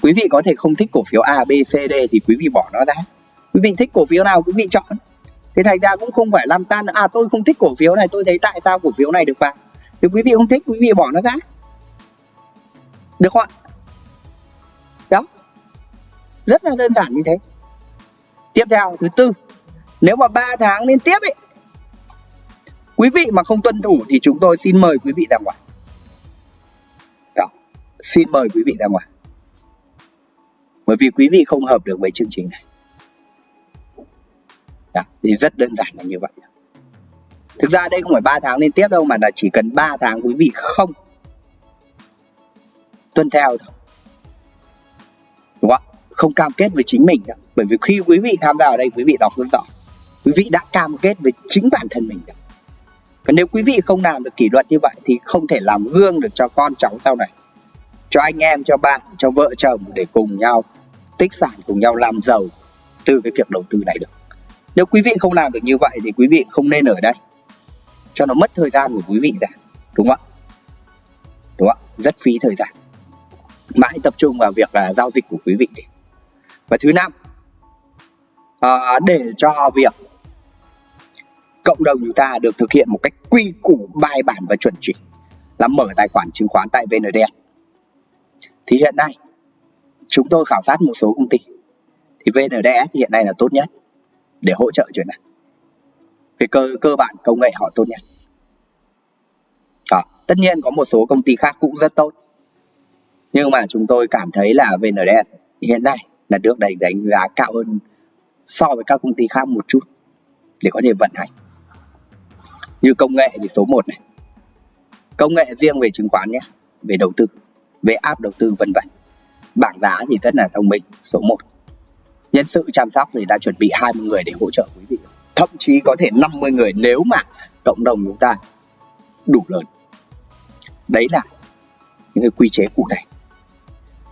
Speaker 1: Quý vị có thể không thích cổ phiếu A, B, C, D thì quý vị bỏ nó ra. Quý vị thích cổ phiếu nào quý vị chọn. Thế thành ra cũng không phải lăn tan à tôi không thích cổ phiếu này, tôi thấy tại sao cổ phiếu này được vào. Thì quý vị không thích, quý vị bỏ nó ra. Được không ạ? Đó. Rất là đơn giản như thế. Tiếp theo thứ tư, nếu mà 3 tháng liên tiếp ấy quý vị mà không tuân thủ thì chúng tôi xin mời quý vị ra ngoài Đó. xin mời quý vị ra ngoài bởi vì quý vị không hợp được với chương trình này Đó. thì rất đơn giản là như vậy thực ra đây không phải 3 tháng liên tiếp đâu mà là chỉ cần 3 tháng quý vị không tuân theo thôi không cam kết với chính mình đâu. bởi vì khi quý vị tham gia ở đây, quý vị đọc rất rõ quý vị đã cam kết với chính bản thân mình đâu còn nếu quý vị không làm được kỷ luật như vậy thì không thể làm gương được cho con cháu sau này, cho anh em, cho bạn, cho vợ chồng để cùng nhau tích sản, cùng nhau làm giàu từ cái việc đầu tư này được. Nếu quý vị không làm được như vậy thì quý vị không nên ở đây. Cho nó mất thời gian của quý vị ra, đúng không ạ? Đúng không ạ? Rất phí thời gian. Mà hãy tập trung vào việc là giao dịch của quý vị đi và thứ năm à, để cho việc cộng đồng chúng ta được thực hiện một cách quy củ bài bản và chuẩn chỉnh là mở tài khoản chứng khoán tại VND thì hiện nay chúng tôi khảo sát một số công ty thì VNDS hiện nay là tốt nhất để hỗ trợ chuyện này. Về cơ cơ bản công nghệ họ tốt nhất. Đó. tất nhiên có một số công ty khác cũng rất tốt. Nhưng mà chúng tôi cảm thấy là VNDS hiện nay là được đánh đánh giá cao hơn so với các công ty khác một chút để có thể vận hành. Như công nghệ thì số 1 này. Công nghệ riêng về chứng khoán nhé, về đầu tư, về app đầu tư vân vân. Bảng giá thì rất là thông minh, số 1 nhân sự chăm sóc thì đã chuẩn bị 20 người để hỗ trợ quý vị. Thậm chí có thể 50 người nếu mà cộng đồng chúng ta đủ lớn. Đấy là những cái quy chế cụ thể.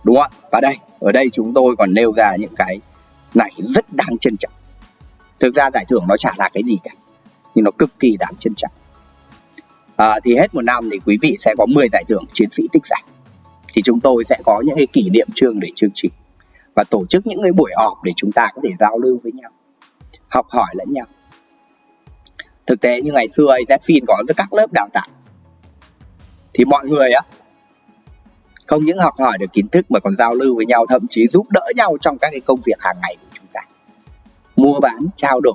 Speaker 1: Đúng không ạ? Và đây ở đây chúng tôi còn nêu ra những cái này rất đáng trân trọng. Thực ra giải thưởng nó chả là cái gì cả nhưng nó cực kỳ đáng trân trọng. À, thì hết một năm thì quý vị sẽ có 10 giải thưởng chiến sĩ tích giải. Thì chúng tôi sẽ có những cái kỷ niệm chương để chương trình và tổ chức những cái buổi họp để chúng ta có thể giao lưu với nhau học hỏi lẫn nhau. Thực tế như ngày xưa AZFIN có rất các lớp đào tạo. Thì mọi người á không những học hỏi được kiến thức mà còn giao lưu với nhau, thậm chí giúp đỡ nhau trong các cái công việc hàng ngày của chúng ta. Mua bán, trao đổi,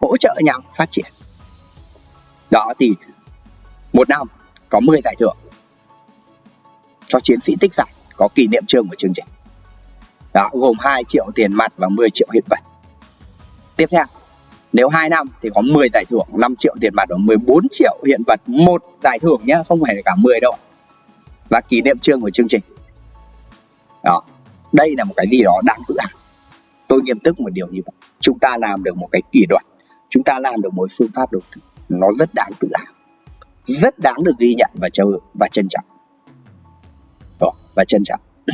Speaker 1: hỗ trợ nhau phát triển. Đó thì một năm có 10 giải thưởng cho chiến sĩ tích giải, có kỷ niệm trương của chương trình. Đó, gồm 2 triệu tiền mặt và 10 triệu hiện vật. Tiếp theo, nếu 2 năm thì có 10 giải thưởng 5 triệu tiền mặt và 14 triệu hiện vật. Một giải thưởng nhá, không phải là cả 10 đâu và kỷ niệm trương của chương trình. Đó đây là một cái gì đó đáng tự hào. Tôi nghiêm túc một điều như vậy. Chúng ta làm được một cái kỷ luật. Chúng ta làm được một phương pháp đầu tư. Nó rất đáng tự hào. Rất đáng được ghi nhận và châu và trân trọng. Đó, và trân trọng.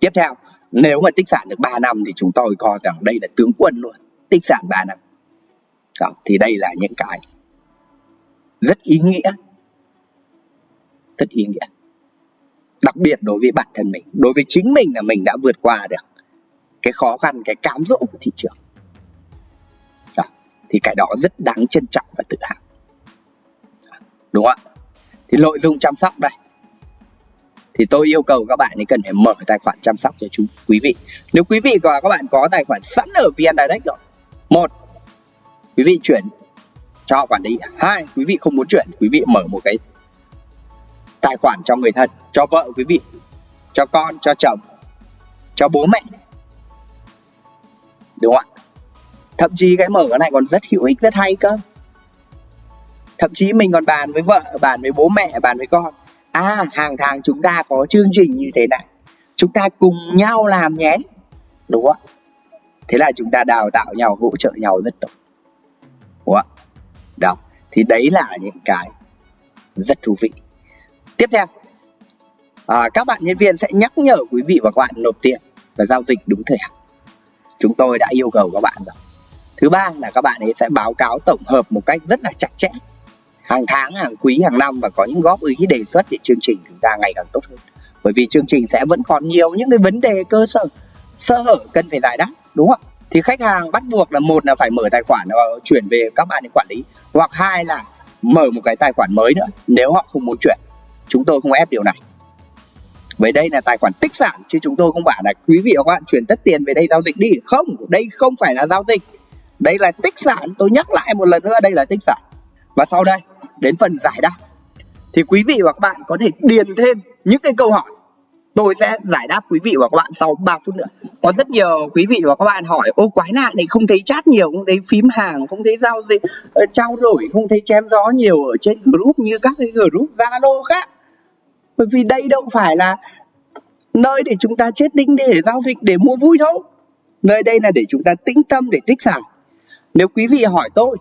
Speaker 1: Tiếp theo nếu mà tích sản được 3 năm thì chúng tôi coi rằng đây là tướng quân luôn. Tích sản 3 năm. Đó, thì đây là những cái rất ý nghĩa rất ý nghĩa. Đặc biệt đối với bản thân mình đối với chính mình là mình đã vượt qua được cái khó khăn cái cám dỗ của thị trường. Đó, thì cái đó rất đáng trân trọng và tự hào. Dạ, đúng không ạ? Thì nội dung chăm sóc đây. Thì tôi yêu cầu các bạn ấy cần phải mở tài khoản chăm sóc cho chú quý vị. Nếu quý vị và các bạn có tài khoản sẵn ở vn direct rồi một quý vị chuyển cho họ quản lý. Hai quý vị không muốn chuyển quý vị mở một cái tài khoản cho người thân, cho vợ quý vị, cho con, cho chồng, cho bố mẹ. Đúng không ạ? Thậm chí cái mở cái này còn rất hữu ích, rất hay cơ. Thậm chí mình còn bàn với vợ, bàn với bố mẹ, bàn với con. À hàng tháng chúng ta có chương trình như thế này. Chúng ta cùng nhau làm nhé. Đúng không ạ? thế là chúng ta đào tạo nhau, hỗ trợ nhau rất tốt. Đúng không ạ? đó, thì đấy là những cái rất thú vị tiếp theo. À, các bạn nhân viên sẽ nhắc nhở quý vị và các bạn nộp tiền và giao dịch đúng thời hạn. Chúng tôi đã yêu cầu các bạn rồi. Thứ ba là các bạn ấy sẽ báo cáo tổng hợp một cách rất là chặt chẽ. Hàng tháng hàng quý hàng năm và có những góp ý đề xuất để chương trình chúng ta ngày càng tốt hơn. Bởi vì chương trình sẽ vẫn còn nhiều những cái vấn đề cơ sở sơ hở cần phải giải đáp đúng không thì khách hàng bắt buộc là một là phải mở tài khoản và chuyển về các bạn để quản lý hoặc hai là mở một cái tài khoản mới nữa nếu họ không muốn chuyển chúng tôi không ép điều này. Với đây là tài khoản tích sản, chứ chúng tôi không bảo là, quý vị và các bạn chuyển tất tiền về đây giao dịch đi. Không, đây không phải là giao dịch. Đây là tích sản. Tôi nhắc lại một lần nữa, đây là tích sản. Và sau đây, đến phần giải đáp. Thì quý vị và các bạn có thể điền thêm những cái câu hỏi. Tôi sẽ giải đáp quý vị và các bạn sau 3 phút nữa. Có rất nhiều quý vị và các bạn hỏi, ô, quái lạ này, không thấy chat nhiều, không thấy phím hàng, không thấy giao dịch ờ, trao đổi, không thấy chém gió nhiều ở trên group như các cái group zalo khác bởi vì đây đâu phải là nơi để chúng ta chết đinh để giao dịch để mua vui đâu nơi đây là để chúng ta tĩnh tâm để tích sản. Nếu quý vị hỏi tôi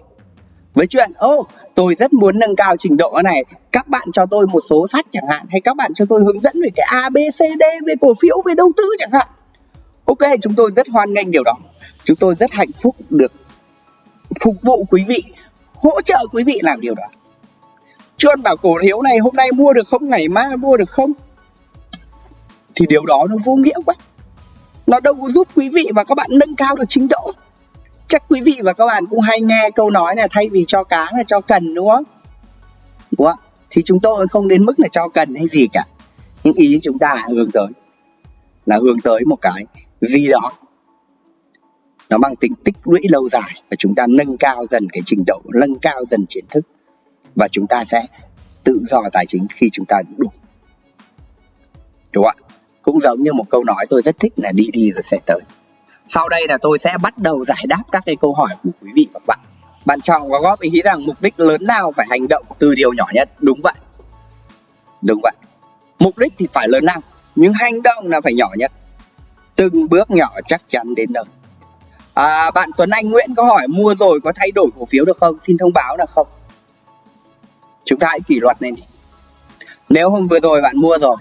Speaker 1: với chuyện ô oh, tôi rất muốn nâng cao trình độ này các bạn cho tôi một số sách chẳng hạn hay các bạn cho tôi hướng dẫn về cái a b c d về cổ phiếu về đầu tư chẳng hạn. Ok chúng tôi rất hoan nghênh điều đó. Chúng tôi rất hạnh phúc được phục vụ quý vị hỗ trợ quý vị làm điều đó chuyên bảo cổ phiếu này hôm nay mua được không, ngày mai mua được không? Thì điều đó nó vô nghĩa quá. Nó đâu có giúp quý vị và các bạn nâng cao được trình độ. Chắc quý vị và các bạn cũng hay nghe câu nói là thay vì cho cá là cho cần, đúng không? Đúng không? Thì chúng tôi không đến mức là cho cần hay gì cả. Nhưng ý chúng ta hướng tới. Là hướng tới một cái gì đó. Nó mang tính tích lũy lâu dài và chúng ta nâng cao dần cái trình độ, nâng cao dần kiến thức và chúng ta sẽ tự do tài chính khi chúng ta đủ. Đúng không ạ? Cũng giống như một câu nói tôi rất thích là đi đi rồi sẽ tới. Sau đây là tôi sẽ bắt đầu giải đáp các cái câu hỏi của quý vị và các bạn. Bạn chọn có góp ý rằng mục đích lớn nào phải hành động từ điều nhỏ nhất? Đúng vậy. Đúng vậy. Mục đích thì phải lớn lao nhưng hành động là phải nhỏ nhất. Từng bước nhỏ chắc chắn đến nơi. À, bạn Tuấn Anh Nguyễn có hỏi mua rồi có thay đổi cổ phiếu được không? Xin thông báo là không chúng ta hãy kỷ luật lên đi. Nếu hôm vừa rồi bạn mua rồi,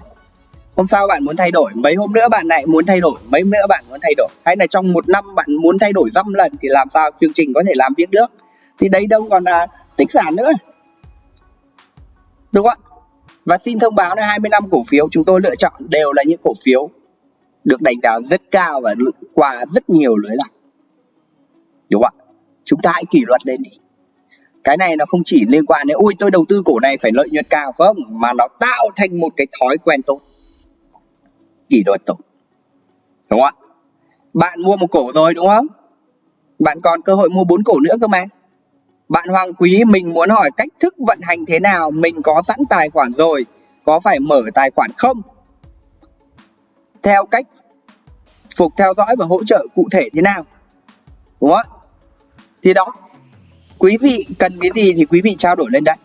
Speaker 1: hôm sau bạn muốn thay đổi, mấy hôm nữa bạn lại muốn thay đổi, mấy hôm nữa bạn muốn thay đổi. Hay là trong một năm bạn muốn thay đổi dăm lần thì làm sao chương trình có thể làm việc được? Thì đây đâu còn là tích sản nữa. Đúng không ạ? Và xin thông báo là 20 năm cổ phiếu chúng tôi lựa chọn đều là những cổ phiếu được đánh giá rất cao và qua rất nhiều lưới lọc đúng không ạ? Chúng ta hãy kỷ luật lên đi cái này nó không chỉ liên quan đến, ui, tôi đầu tư cổ này phải lợi nhuận cao không? Mà nó tạo thành một cái thói quen tốt. Kỷ luật tốt. Đúng không ạ? Bạn mua một cổ rồi, đúng không? Bạn còn cơ hội mua bốn cổ nữa cơ mà. Bạn Hoàng Quý, mình muốn hỏi cách thức vận hành thế nào? Mình có sẵn tài khoản rồi, có phải mở tài khoản không? Theo cách phục theo dõi và hỗ trợ cụ thể thế nào? Đúng không thì đó quý vị cần cái gì thì quý vị trao đổi lên đây.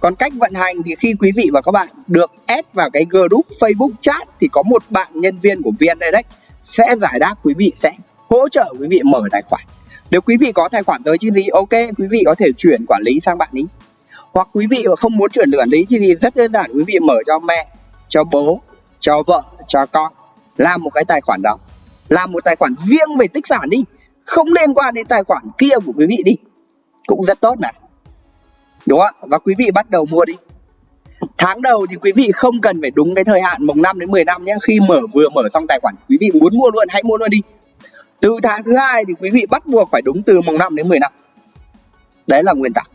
Speaker 1: Còn cách vận hành thì khi quý vị và các bạn được add vào cái group Facebook chat thì có một bạn nhân viên của VN Direct sẽ giải đáp quý vị, sẽ hỗ trợ quý vị mở tài khoản. Nếu quý vị có tài khoản tới chứ gì, ok, quý vị có thể chuyển quản lý sang bạn ấy hoặc quý vị mà không muốn chuyển quản lý thì rất đơn giản, quý vị mở cho mẹ, cho bố, cho vợ, cho con. Làm một cái tài khoản đó. Làm một tài khoản riêng về tích sản đi. Không liên quan đến tài khoản kia của quý vị đi cũng rất tốt này. Đúng không và quý vị bắt đầu mua đi. Tháng đầu thì quý vị không cần phải đúng cái thời hạn mùng 5 đến 10 năm nhé. Khi mở vừa mở xong tài khoản, quý vị muốn mua luôn, hãy mua luôn đi. Từ tháng thứ hai thì quý vị bắt buộc phải đúng từ mùng 5 đến 10 năm. Đấy là nguyên tắc.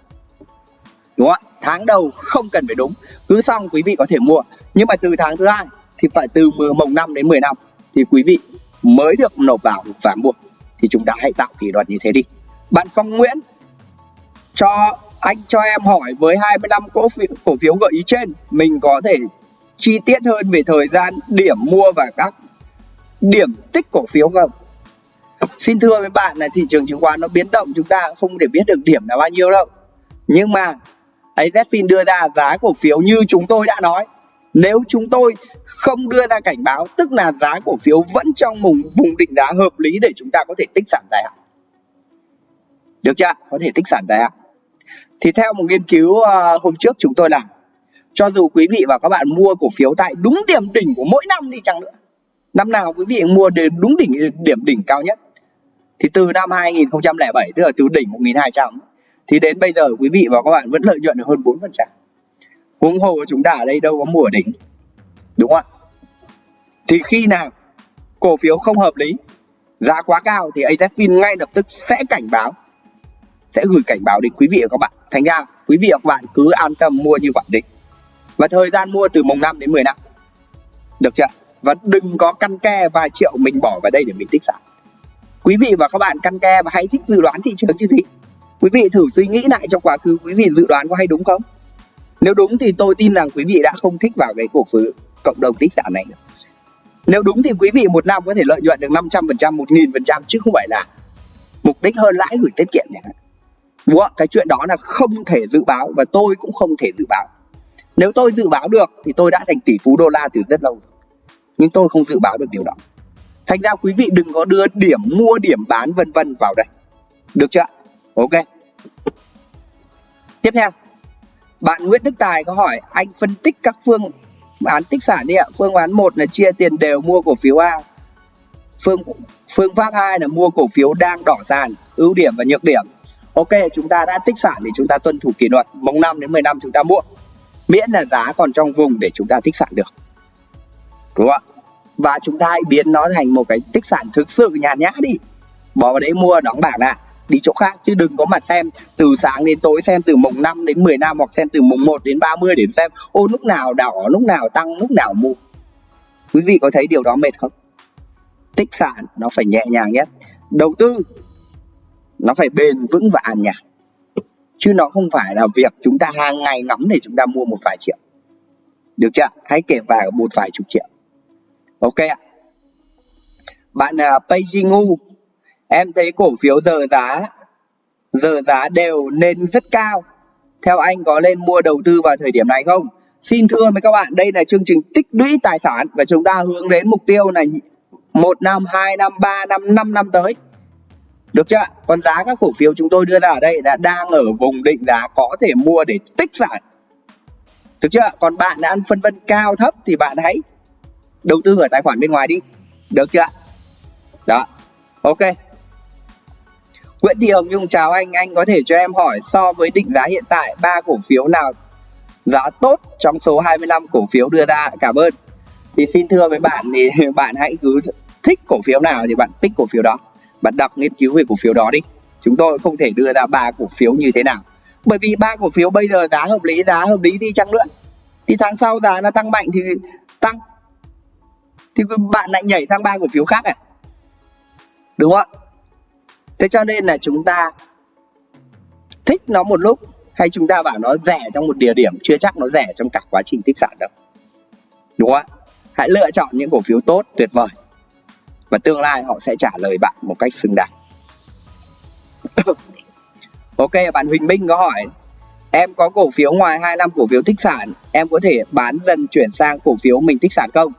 Speaker 1: Đúng không ạ? Tháng đầu không cần phải đúng. Cứ xong quý vị có thể mua. Nhưng mà từ tháng thứ hai thì phải từ mùng 5 đến 10 năm thì quý vị mới được nộp vào và mua. Thì chúng ta hãy tạo kỷ luật như thế đi. Bạn Phong Nguyễn cho anh cho em hỏi với 25 cổ phiếu, cổ phiếu gợi ý trên mình có thể chi tiết hơn về thời gian điểm mua và các điểm tích cổ phiếu không? Xin thưa với bạn là thị trường chứng khoán nó biến động chúng ta không thể biết được điểm là bao nhiêu đâu. Nhưng mà AZFIN đưa ra giá cổ phiếu như chúng tôi đã nói. Nếu chúng tôi không đưa ra cảnh báo tức là giá cổ phiếu vẫn trong vùng vùng định giá hợp lý để chúng ta có thể tích sản dài hạn. Được chưa? Có thể tích sản dài hạn thì theo một nghiên cứu ờ, hôm trước chúng tôi làm, cho dù quý vị và các bạn mua cổ phiếu tại đúng điểm đỉnh của mỗi năm đi chăng nữa, năm nào quý vị mua đến đúng đỉnh, điểm đỉnh cao nhất. Thì từ năm 2007 tức là từ đỉnh 1200 thì đến bây giờ quý vị và các bạn vẫn lợi nhuận được hơn 4% huống hồ chúng ta ở đây đâu có mùa đỉnh, đúng không ạ? Thì khi nào cổ phiếu không hợp lý, giá quá cao thì AZFIN ngay lập tức sẽ cảnh báo, sẽ gửi cảnh báo đến quý vị và các bạn thành ra quý vị và các bạn cứ an tâm mua như vậy đi. Và thời gian mua từ mùng 5 đến 10 năm. Được chưa? Và đừng có căn ke vài triệu mình bỏ vào đây để mình tích sản. Quý vị và các bạn căn ke và hãy thích dự đoán thị trường chứ gì. quý vị thử suy nghĩ lại trong quá khứ quý vị dự đoán có hay đúng không? Nếu đúng thì tôi tin rằng quý vị đã không thích vào cái cổ phiếu cộng đồng tích sản này nữa nếu đúng thì quý vị một năm có thể lợi nhuận được 500%, 1000% chứ không phải là mục đích hơn lãi gửi tiết kiệm chẳng hạn. Đúng không? Cái chuyện đó là không thể dự báo và tôi cũng không thể dự báo. Nếu tôi dự báo được thì tôi đã thành tỷ phú đô la từ rất lâu. Nhưng tôi không dự báo được điều đó. Thành ra quý vị đừng có đưa điểm mua, điểm bán vân vân vào đây. Được chưa? Ok. Tiếp theo, bạn Nguyễn Đức Tài có hỏi anh phân tích các phương án tích sản đi ạ. Phương án 1 là chia tiền đều mua cổ phiếu A. Phương phương pháp 2 là mua cổ phiếu đang đỏ sàn, ưu điểm và nhược điểm. Ok, chúng ta đã tích sản thì chúng ta tuân thủ kỷ luật, mong 5 đến 10 năm chúng ta mua. Miễn là giá còn trong vùng để chúng ta tích sản được. Đúng không ạ? Và chúng ta hãy biến nó thành một cái tích sản thực sự nhàn nhã đi. Bỏ vào đấy mua đóng bảng lại đi chỗ khác chứ đừng có mặt xem từ sáng đến tối xem từ mùng 5 đến 10 năm hoặc xem từ mùng 1 đến 30 để xem ô lúc nào đỏ lúc nào tăng lúc nào mua quý vị có thấy điều đó mệt không tích sản nó phải nhẹ nhàng nhất đầu tư nó phải bền vững và an nhàn. Chứ nó không phải là việc chúng ta hàng ngày ngắm để chúng ta mua một vài triệu. Được chưa? Hãy kể vào một vài chục triệu. Ok ạ. Bạn à, uh, Peijingu em thấy cổ phiếu giờ giá giờ giá đều lên rất cao. Theo anh có nên mua đầu tư vào thời điểm này không? Xin thưa với các bạn đây là chương trình tích lũy tài sản và chúng ta hướng đến mục tiêu là một năm hai năm ba năm năm năm tới được chưa còn giá các cổ phiếu chúng tôi đưa ra ở đây đã đang ở vùng định giá có thể mua để tích lại. được chưa còn bạn đã ăn phân vân cao thấp thì bạn hãy đầu tư ở tài khoản bên ngoài đi được chưa đó ok Nguyễn Thị Hồng Nhung chào anh, anh có thể cho em hỏi so với định giá hiện tại ba cổ phiếu nào giá tốt trong số 25 cổ phiếu đưa ra? Cảm ơn. Thì xin thưa với bạn thì bạn hãy cứ thích cổ phiếu nào thì bạn pick cổ phiếu đó. Bạn đọc nghiên cứu về cổ phiếu đó đi. Chúng tôi không thể đưa ra ba cổ phiếu như thế nào. Bởi vì ba cổ phiếu bây giờ giá hợp lý, giá hợp lý đi chăng nữa. Thì tháng sau giá nó tăng mạnh thì tăng. Thì bạn lại nhảy sang ba cổ phiếu khác à? Đúng không ạ? thế cho nên là chúng ta thích nó một lúc hay chúng ta bảo nó rẻ trong một địa điểm chưa chắc nó rẻ trong cả quá trình tích sản đâu đúng không ạ hãy lựa chọn những cổ phiếu tốt tuyệt vời và tương lai họ sẽ trả lời bạn một cách xứng đáng. Ok bạn Huỳnh Minh có hỏi em có cổ phiếu ngoài 2 năm cổ phiếu tích sản em có thể bán dần chuyển sang cổ phiếu mình tích sản không?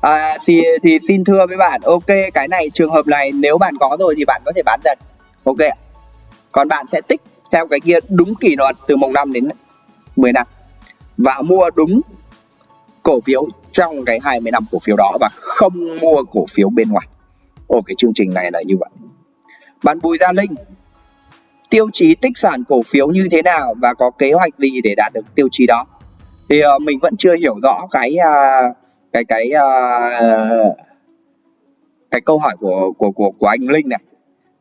Speaker 1: À, thì, thì xin thưa với bạn ok cái này trường hợp này nếu bạn có rồi thì bạn có thể bán dần. Ok còn bạn sẽ tích theo cái kia đúng kỷ luật từ mùng 5 đến 10 năm và mua đúng cổ phiếu trong cái 20 năm cổ phiếu đó và không mua cổ phiếu bên ngoài. Ồ cái chương trình này là như vậy. Bạn Bùi Gia Linh tiêu chí tích sản cổ phiếu như thế nào và có kế hoạch gì để đạt được tiêu chí đó? Thì uh, mình vẫn chưa hiểu rõ cái uh, cái cái uh, cái câu hỏi của của của của anh Linh này.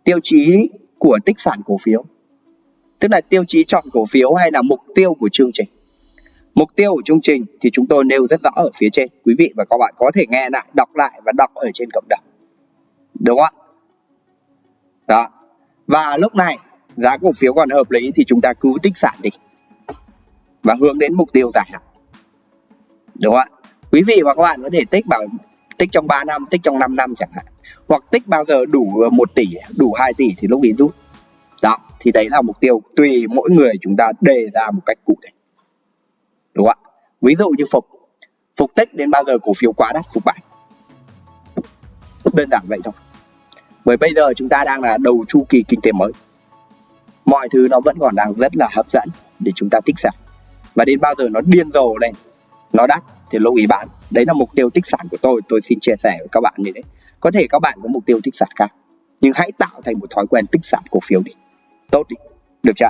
Speaker 1: Tiêu chí của tích sản cổ phiếu. Tức là tiêu chí chọn cổ phiếu hay là mục tiêu của chương trình? Mục tiêu của chương trình thì chúng tôi nêu rất rõ ở phía trên. Quý vị và các bạn có thể nghe lại đọc lại và đọc ở trên cộng đồng đúng không ạ? Đó. Và lúc này, giá cổ phiếu còn hợp lý thì chúng ta cứ tích sản đi. Và hướng đến mục tiêu dài hạn. Đúng không ạ? Quý vị và các bạn có thể tích bảo tích trong 3 năm, tích trong 5 năm chẳng hạn. Hoặc tích bao giờ đủ ờ, 1 tỷ, đủ 2 tỷ thì lúc ấy rút. Đó, thì đấy là mục tiêu tùy mỗi người chúng ta đề ra một cách cụ thể. Đúng không ạ? Ví dụ như phục. Phục tích đến bao giờ cổ phiếu quá đắt, phục bại? Đơn giản vậy thôi bởi bây giờ chúng ta đang là đầu chu kỳ kinh tế mới. Mọi thứ nó vẫn còn đang rất là hấp dẫn để chúng ta tích sản và đến bao giờ nó điên rồ lên, nó đắt thì lưu ý bán. Đấy là mục tiêu tích sản của tôi tôi xin chia sẻ với các bạn như thế. Có thể các bạn có mục tiêu tích sản khác, nhưng hãy tạo thành một thói quen tích sản cổ phiếu đi. Tốt đi. Được chưa?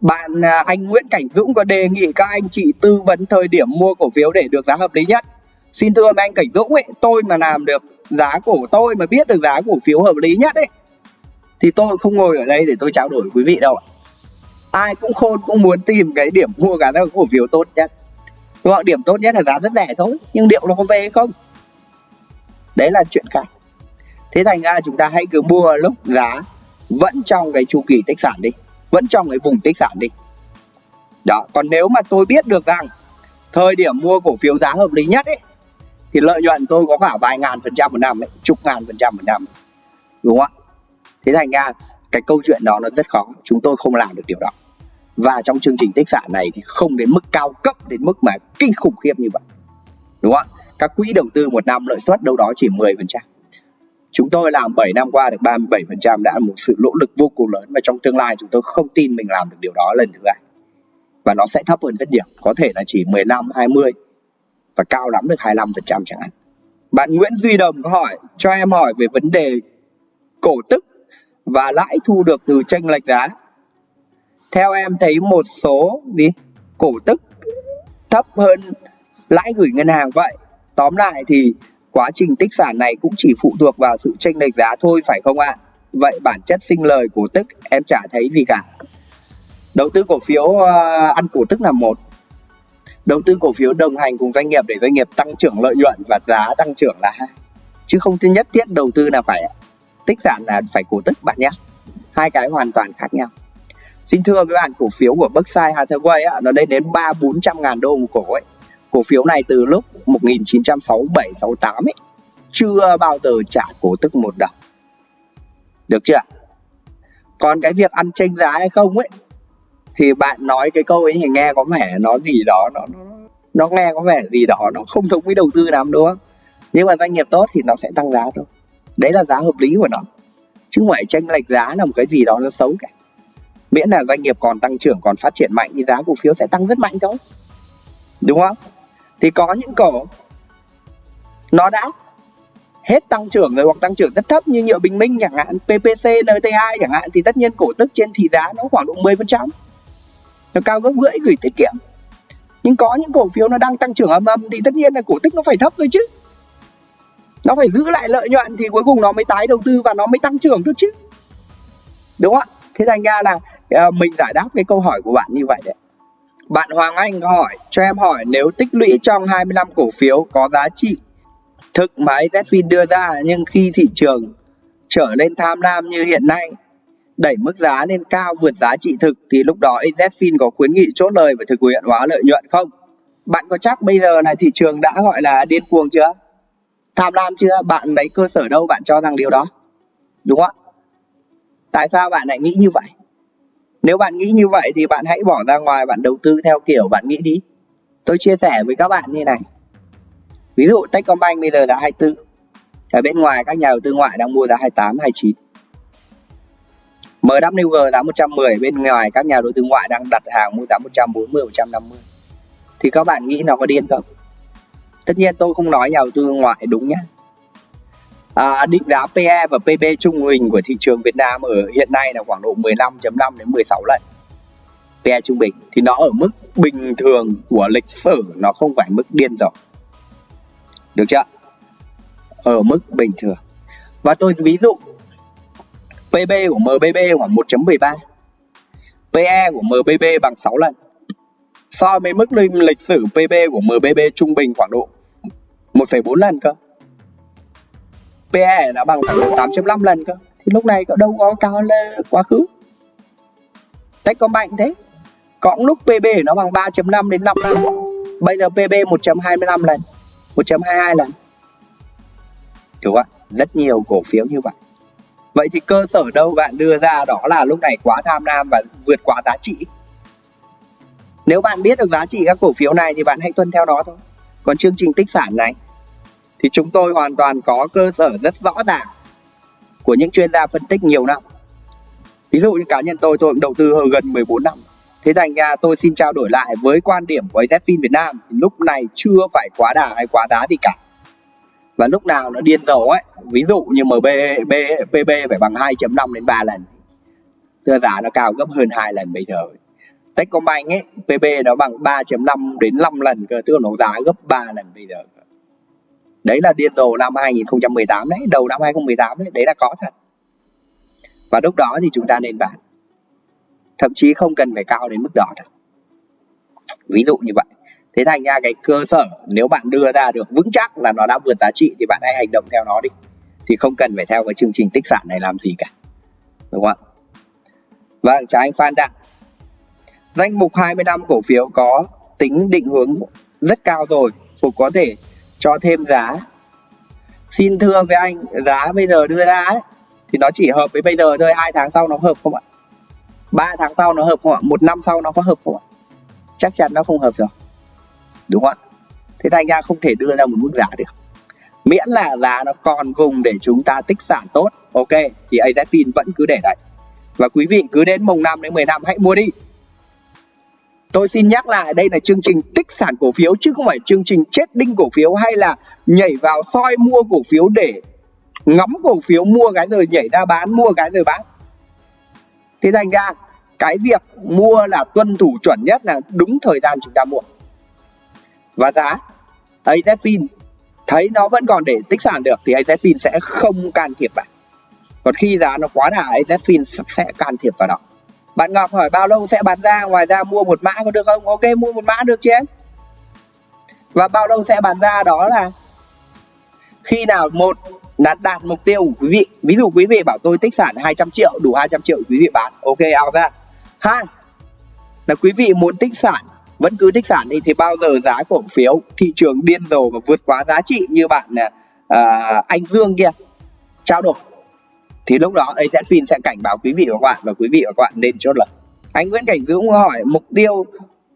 Speaker 1: Bạn à, anh Nguyễn Cảnh Dũng có đề nghị các anh chị tư vấn thời điểm mua cổ phiếu để được giá hợp lý nhất. Xin thưa anh Cảnh Dũng ấy, tôi mà làm được giá của tôi mà biết được giá cổ phiếu hợp lý nhất ấy, thì tôi không ngồi ở đây để tôi trao đổi với quý vị đâu ai cũng khôn cũng muốn tìm cái điểm mua cả các cổ phiếu tốt nhất. Đúng không điểm tốt nhất là giá rất rẻ thôi, nhưng liệu nó có về hay không? Đấy là chuyện khác. Thế thành ra chúng ta hãy cứ mua lúc giá vẫn trong cái chu kỳ tích sản đi, vẫn trong cái vùng tích sản đi. Đó, còn nếu mà tôi biết được rằng thời điểm mua cổ phiếu giá hợp lý nhất ấy thì lợi nhuận tôi có cả vài ngàn phần trăm một năm ấy, chục ngàn phần trăm một năm. Đúng không ạ? Thế thành ra cái câu chuyện đó nó rất khó. Chúng tôi không làm được điều đó. Và trong chương trình tích sản này thì không đến mức cao cấp, đến mức mà kinh khủng khiếp như vậy. Đúng không ạ? Các quỹ đầu tư một năm lợi suất đâu đó chỉ 10 phần trăm. Chúng tôi làm 7 năm qua được 37 phần trăm đã là một sự nỗ lực vô cùng lớn và trong tương lai chúng tôi không tin mình làm được điều đó lần thứ hai. Và nó sẽ thấp hơn rất nhiều. Có thể là chỉ 15 20 và cao lắm được 25% chẳng hạn. Bạn Nguyễn Duy Đồng có hỏi cho em hỏi về vấn đề cổ tức và lãi thu được từ tranh lệch giá. Theo em thấy một số gì? Cổ tức thấp hơn lãi gửi ngân hàng vậy. Tóm lại thì quá trình tích sản này cũng chỉ phụ thuộc vào sự chênh lệch giá thôi phải không ạ? Vậy bản chất sinh lời cổ tức em chả thấy gì cả. Đầu tư cổ phiếu uh, ăn cổ tức là một đầu tư cổ phiếu đồng hành cùng doanh nghiệp để doanh nghiệp tăng trưởng lợi nhuận và giá tăng trưởng là hai chứ không nhất thiết đầu tư là phải tích sản là phải cổ tức bạn nhé hai cái hoàn toàn khác nhau Xin thưa với bạn cổ phiếu của Berkshire Hathaway á, nó lên đến ba bốn trăm ngàn đô một cổ ấy. Cổ phiếu này từ lúc 1967 68 ấy chưa bao giờ trả cổ tức một đồng. Được chưa? Còn cái việc ăn tranh giá hay không ấy thì bạn nói cái câu ấy thì nghe có vẻ nó gì đó nó nó, nó nghe có vẻ gì đó nó không thống với đầu tư lắm đúng không? Nhưng mà doanh nghiệp tốt thì nó sẽ tăng giá thôi. Đấy là giá hợp lý của nó. Chứ không phải tranh lệch giá là một cái gì đó nó xấu cả miễn là doanh nghiệp còn tăng trưởng còn phát triển mạnh thì giá cổ phiếu sẽ tăng rất mạnh thôi đúng không thì có những cổ nó đã hết tăng trưởng rồi hoặc tăng trưởng rất thấp như nhựa bình minh chẳng hạn PPC NT2 chẳng hạn thì tất nhiên cổ tức trên thị giá nó khoảng độ 10% nó cao gấp rưỡi gửi tiết kiệm. Nhưng có những cổ phiếu nó đang tăng trưởng âm âm thì tất nhiên là cổ tức nó phải thấp thôi chứ. Nó phải giữ lại lợi nhuận thì cuối cùng nó mới tái đầu tư và nó mới tăng trưởng được chứ. Đúng không ạ? Thế thành ra là ờ, mình giải đáp cái câu hỏi của bạn như vậy đấy. Bạn Hoàng Anh hỏi, cho em hỏi nếu tích lũy trong 25 cổ phiếu có giá trị thực mà AZFIN đưa ra nhưng khi thị trường trở lên tham lam như hiện nay đẩy mức giá lên cao vượt giá trị thực thì lúc đó AZFIN có khuyến nghị chốt lời và thực hiện hóa lợi nhuận không? bạn có chắc bây giờ là thị trường đã gọi là điên cuồng chưa? Tham lam chưa? Bạn lấy cơ sở đâu bạn cho rằng điều đó? Đúng không ạ? Tại sao bạn lại nghĩ như vậy? Nếu bạn nghĩ như vậy thì bạn hãy bỏ ra ngoài, bạn đầu tư theo kiểu bạn nghĩ đi. Tôi chia sẻ với các bạn như này. Ví dụ Techcombank bây giờ là 24 ở bên ngoài các nhà đầu tư ngoại đang mua giá 28 29 MWG giá 110 bên ngoài các nhà đầu tư ngoại đang đặt hàng mua giá 140 150 thì các bạn nghĩ nó có điên không? Tất nhiên tôi không nói nhà đầu tư ngoại đúng nhé à, định giá PE và PB trung bình của thị trường Việt Nam ở hiện nay là khoảng độ 15.5 đến 16 lần PE trung bình. Thì nó ở mức bình thường của lịch sử nó không phải mức điên rồ. Được chưa? Ở mức bình thường. Và tôi ví dụ PB của MBB khoảng 1.13 PE của MBB bằng 6 lần. So với mức lịch sử PB của MBB trung bình khoảng độ 1,4 lần cơ. PE đã bằng khoảng độ 8.5 lần cơ. Thì lúc này cậu đâu có cao hơn quá khứ. Techcombank thế. Có lúc PB nó bằng 3.5 đến 5 lần. Bây giờ PB 1.25 lần 1.22 lần. Đúng không ạ? Rất nhiều cổ phiếu như vậy vậy thì cơ sở đâu bạn đưa ra đó là lúc này quá tham lam và vượt quá giá trị? Nếu bạn biết được giá trị các cổ phiếu này thì bạn hãy tuân theo đó thôi. Còn chương trình tích sản này, thì chúng tôi hoàn toàn có cơ sở rất rõ ràng của những chuyên gia phân tích nhiều năm. Ví dụ như cá nhân tôi tôi cũng đầu tư hơn gần 14 năm. Thế thành ra tôi xin trao đổi lại với quan điểm của AZFIN Việt Nam thì lúc này chưa phải quá đà hay quá giá gì cả và lúc nào nó điên rồ ấy ví dụ như MB B, PB phải bằng 2.5 đến 3 lần. Thưa giá nó cao gấp hơn hai lần bây giờ. Techcombank ấy PB nó bằng 3.5 đến 5 lần cơ tức là nó giá gấp 3 lần bây giờ đấy là điên rồ năm 2018 đấy đầu năm 2018 đấy đấy là có thật. Và lúc đó thì chúng ta nên bán. Thậm chí không cần phải cao đến mức đó đâu. Ví dụ như vậy thế thành ra cái cơ sở nếu bạn đưa ra được vững chắc là nó đã vượt giá trị thì bạn hãy hành động theo nó đi. Thì không cần phải theo cái chương trình tích sản này làm gì cả. Đúng không ạ? Vâng chào anh Phan Đặng. Danh mục 20 năm cổ phiếu có tính định hướng rất cao rồi Phục có thể cho thêm giá. Xin thưa với anh giá bây giờ đưa ra ấy, thì nó chỉ hợp với bây giờ thôi hai tháng sau nó hợp không ạ? Ba tháng sau nó hợp không ạ? Một năm sau nó có hợp không ạ? Chắc chắn nó không hợp rồi đúng không ạ thế thành ra không thể đưa ra một mức giá được miễn là giá nó còn vùng để chúng ta tích sản tốt, ok, thì AZFIN vẫn cứ để đấy và quý vị cứ đến mùng 5 đến 10 năm hãy mua đi Tôi xin nhắc lại, đây là chương trình tích sản cổ phiếu chứ không phải chương trình chết đinh cổ phiếu hay là nhảy vào soi mua cổ phiếu để ngắm cổ phiếu, mua cái rồi nhảy ra bán, mua cái rồi bán. Thế thành ra cái việc mua là tuân thủ chuẩn nhất là đúng thời gian chúng ta mua. Và giá AZFIN thấy nó vẫn còn để tích sản được thì AZFIN sẽ không can thiệp vào. Còn khi giá nó quá đà AZFIN sẽ can thiệp vào đó. Bạn Ngọc hỏi bao lâu sẽ bán ra? Ngoài ra mua một mã có được không? Ok, mua một mã được chứ. Em và bao lâu sẽ bán ra đó là khi nào một là đạt mục tiêu của quý vị, ví dụ quý vị bảo tôi tích sản 200 triệu, đủ 200 triệu quý vị bán. Ok ao ra. Hai, là quý vị muốn tích sản vẫn cứ tích sản đi thì bao giờ giá cổ phiếu thị trường điên rồ và vượt quá giá trị như bạn à, à anh Dương kia trao đổi thì lúc đó AZFIN sẽ cảnh báo quý vị và các bạn và quý vị và các bạn nên chốt lời. Anh Nguyễn Cảnh Dũng hỏi mục tiêu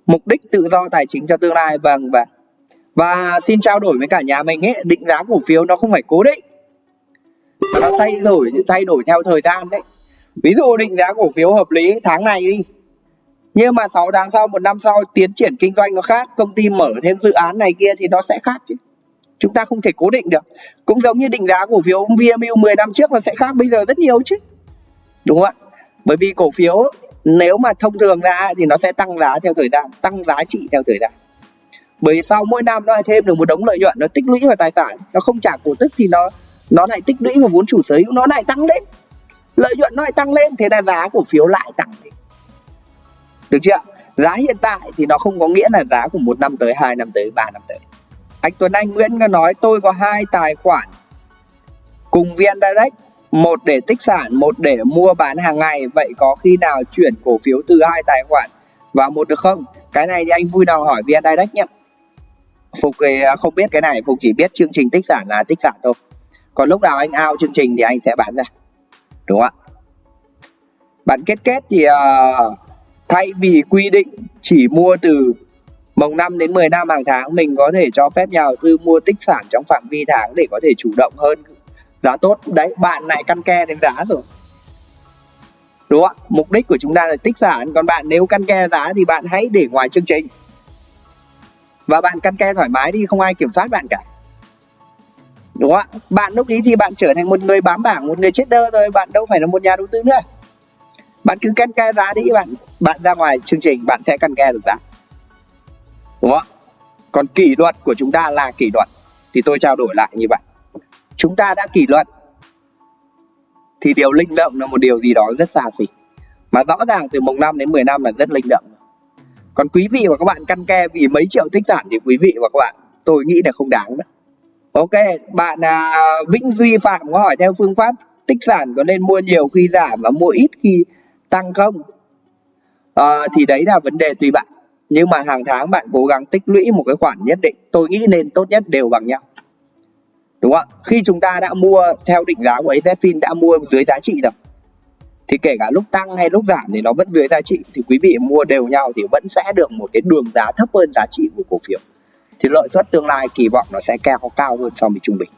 Speaker 1: mục đích tự do tài chính cho tương lai vâng và và xin trao đổi với cả nhà mình ấy định giá cổ phiếu nó không phải cố định nó thay đổi thay đổi theo thời gian đấy. Ví dụ định giá cổ phiếu hợp lý tháng này đi nhưng mà 6 tháng sau, một năm sau, tiến triển kinh doanh nó khác, công ty mở thêm dự án này kia thì nó sẽ khác chứ. Chúng ta không thể cố định được. Cũng giống như định giá cổ phiếu VMU 10 năm trước nó sẽ khác bây giờ rất nhiều chứ. Đúng không ạ? Bởi vì cổ phiếu nếu mà thông thường ra thì nó sẽ tăng giá theo thời gian, tăng giá trị theo thời gian. Bởi sau mỗi năm nó lại thêm được một đống lợi nhuận, nó tích lũy vào tài sản, nó không trả cổ tức thì nó nó lại tích lũy vào vốn chủ sở hữu, nó lại tăng lên. Lợi nhuận nó lại tăng lên, thế là giá cổ phiếu lại tăng lên được chưa giá hiện tại thì nó không có nghĩa là giá của một năm tới hai năm tới ba năm tới. Anh Tuấn Anh Nguyễn có nói tôi có hai tài khoản cùng VN Direct một để tích sản một để mua bán hàng ngày. Vậy có khi nào chuyển cổ phiếu từ hai tài khoản vào một được không? Cái này thì anh vui lòng hỏi VN Direct nhé. Phục ờ, không biết cái này Phục chỉ biết chương trình tích sản là tích sản thôi. Còn lúc nào anh ao chương trình thì anh sẽ bán ra. Đúng không ạ? Bản kết kết thì uh, thay vì quy định chỉ mua từ mồng 5 đến 10 năm hàng tháng, mình có thể cho phép nhà đầu tư mua tích sản trong phạm vi tháng để có thể chủ động hơn. Giá tốt. Đấy, bạn lại căn ke đến giá rồi. Đúng không mục đích của chúng ta là tích sản. Còn bạn nếu căn ke giá thì bạn hãy để ngoài chương trình. Và bạn căn ke thoải mái đi, không ai kiểm soát bạn cả. Đúng không ạ? Bạn lúc ý thì bạn trở thành một người bám bảng, một người chết đơ rồi bạn đâu phải là một nhà đầu tư nữa bạn cứ căn ke giá đi bạn. Bạn ra ngoài chương trình bạn sẽ căn ke được giá. Đúng không còn kỷ luật của chúng ta là kỷ luật. Thì tôi trao đổi lại như vậy. Chúng ta đã kỷ luật. Thì điều linh động là một điều gì đó rất xa xỉ. Mà rõ ràng từ mùng 5 đến 10 năm là rất linh động. Còn quý vị và các bạn căn ke vì mấy triệu tích sản thì quý vị và các bạn tôi nghĩ là không đáng đó ok bạn à, Vĩnh Duy Phạm có hỏi theo phương pháp tích sản có nên mua nhiều khi giảm và mua ít khi tăng không? À, thì đấy là vấn đề tùy bạn. Nhưng mà hàng tháng bạn cố gắng tích lũy một cái khoản nhất định. Tôi nghĩ nên tốt nhất đều bằng nhau. Đúng không khi chúng ta đã mua theo định giá của AZFIN đã mua dưới giá trị rồi thì kể cả lúc tăng hay lúc giảm thì nó vẫn dưới giá trị thì quý vị mua đều nhau thì vẫn sẽ được một cái đường giá thấp hơn giá trị của cổ phiếu. Thì lợi suất tương lai kỳ vọng nó sẽ cao cao hơn so với trung bình.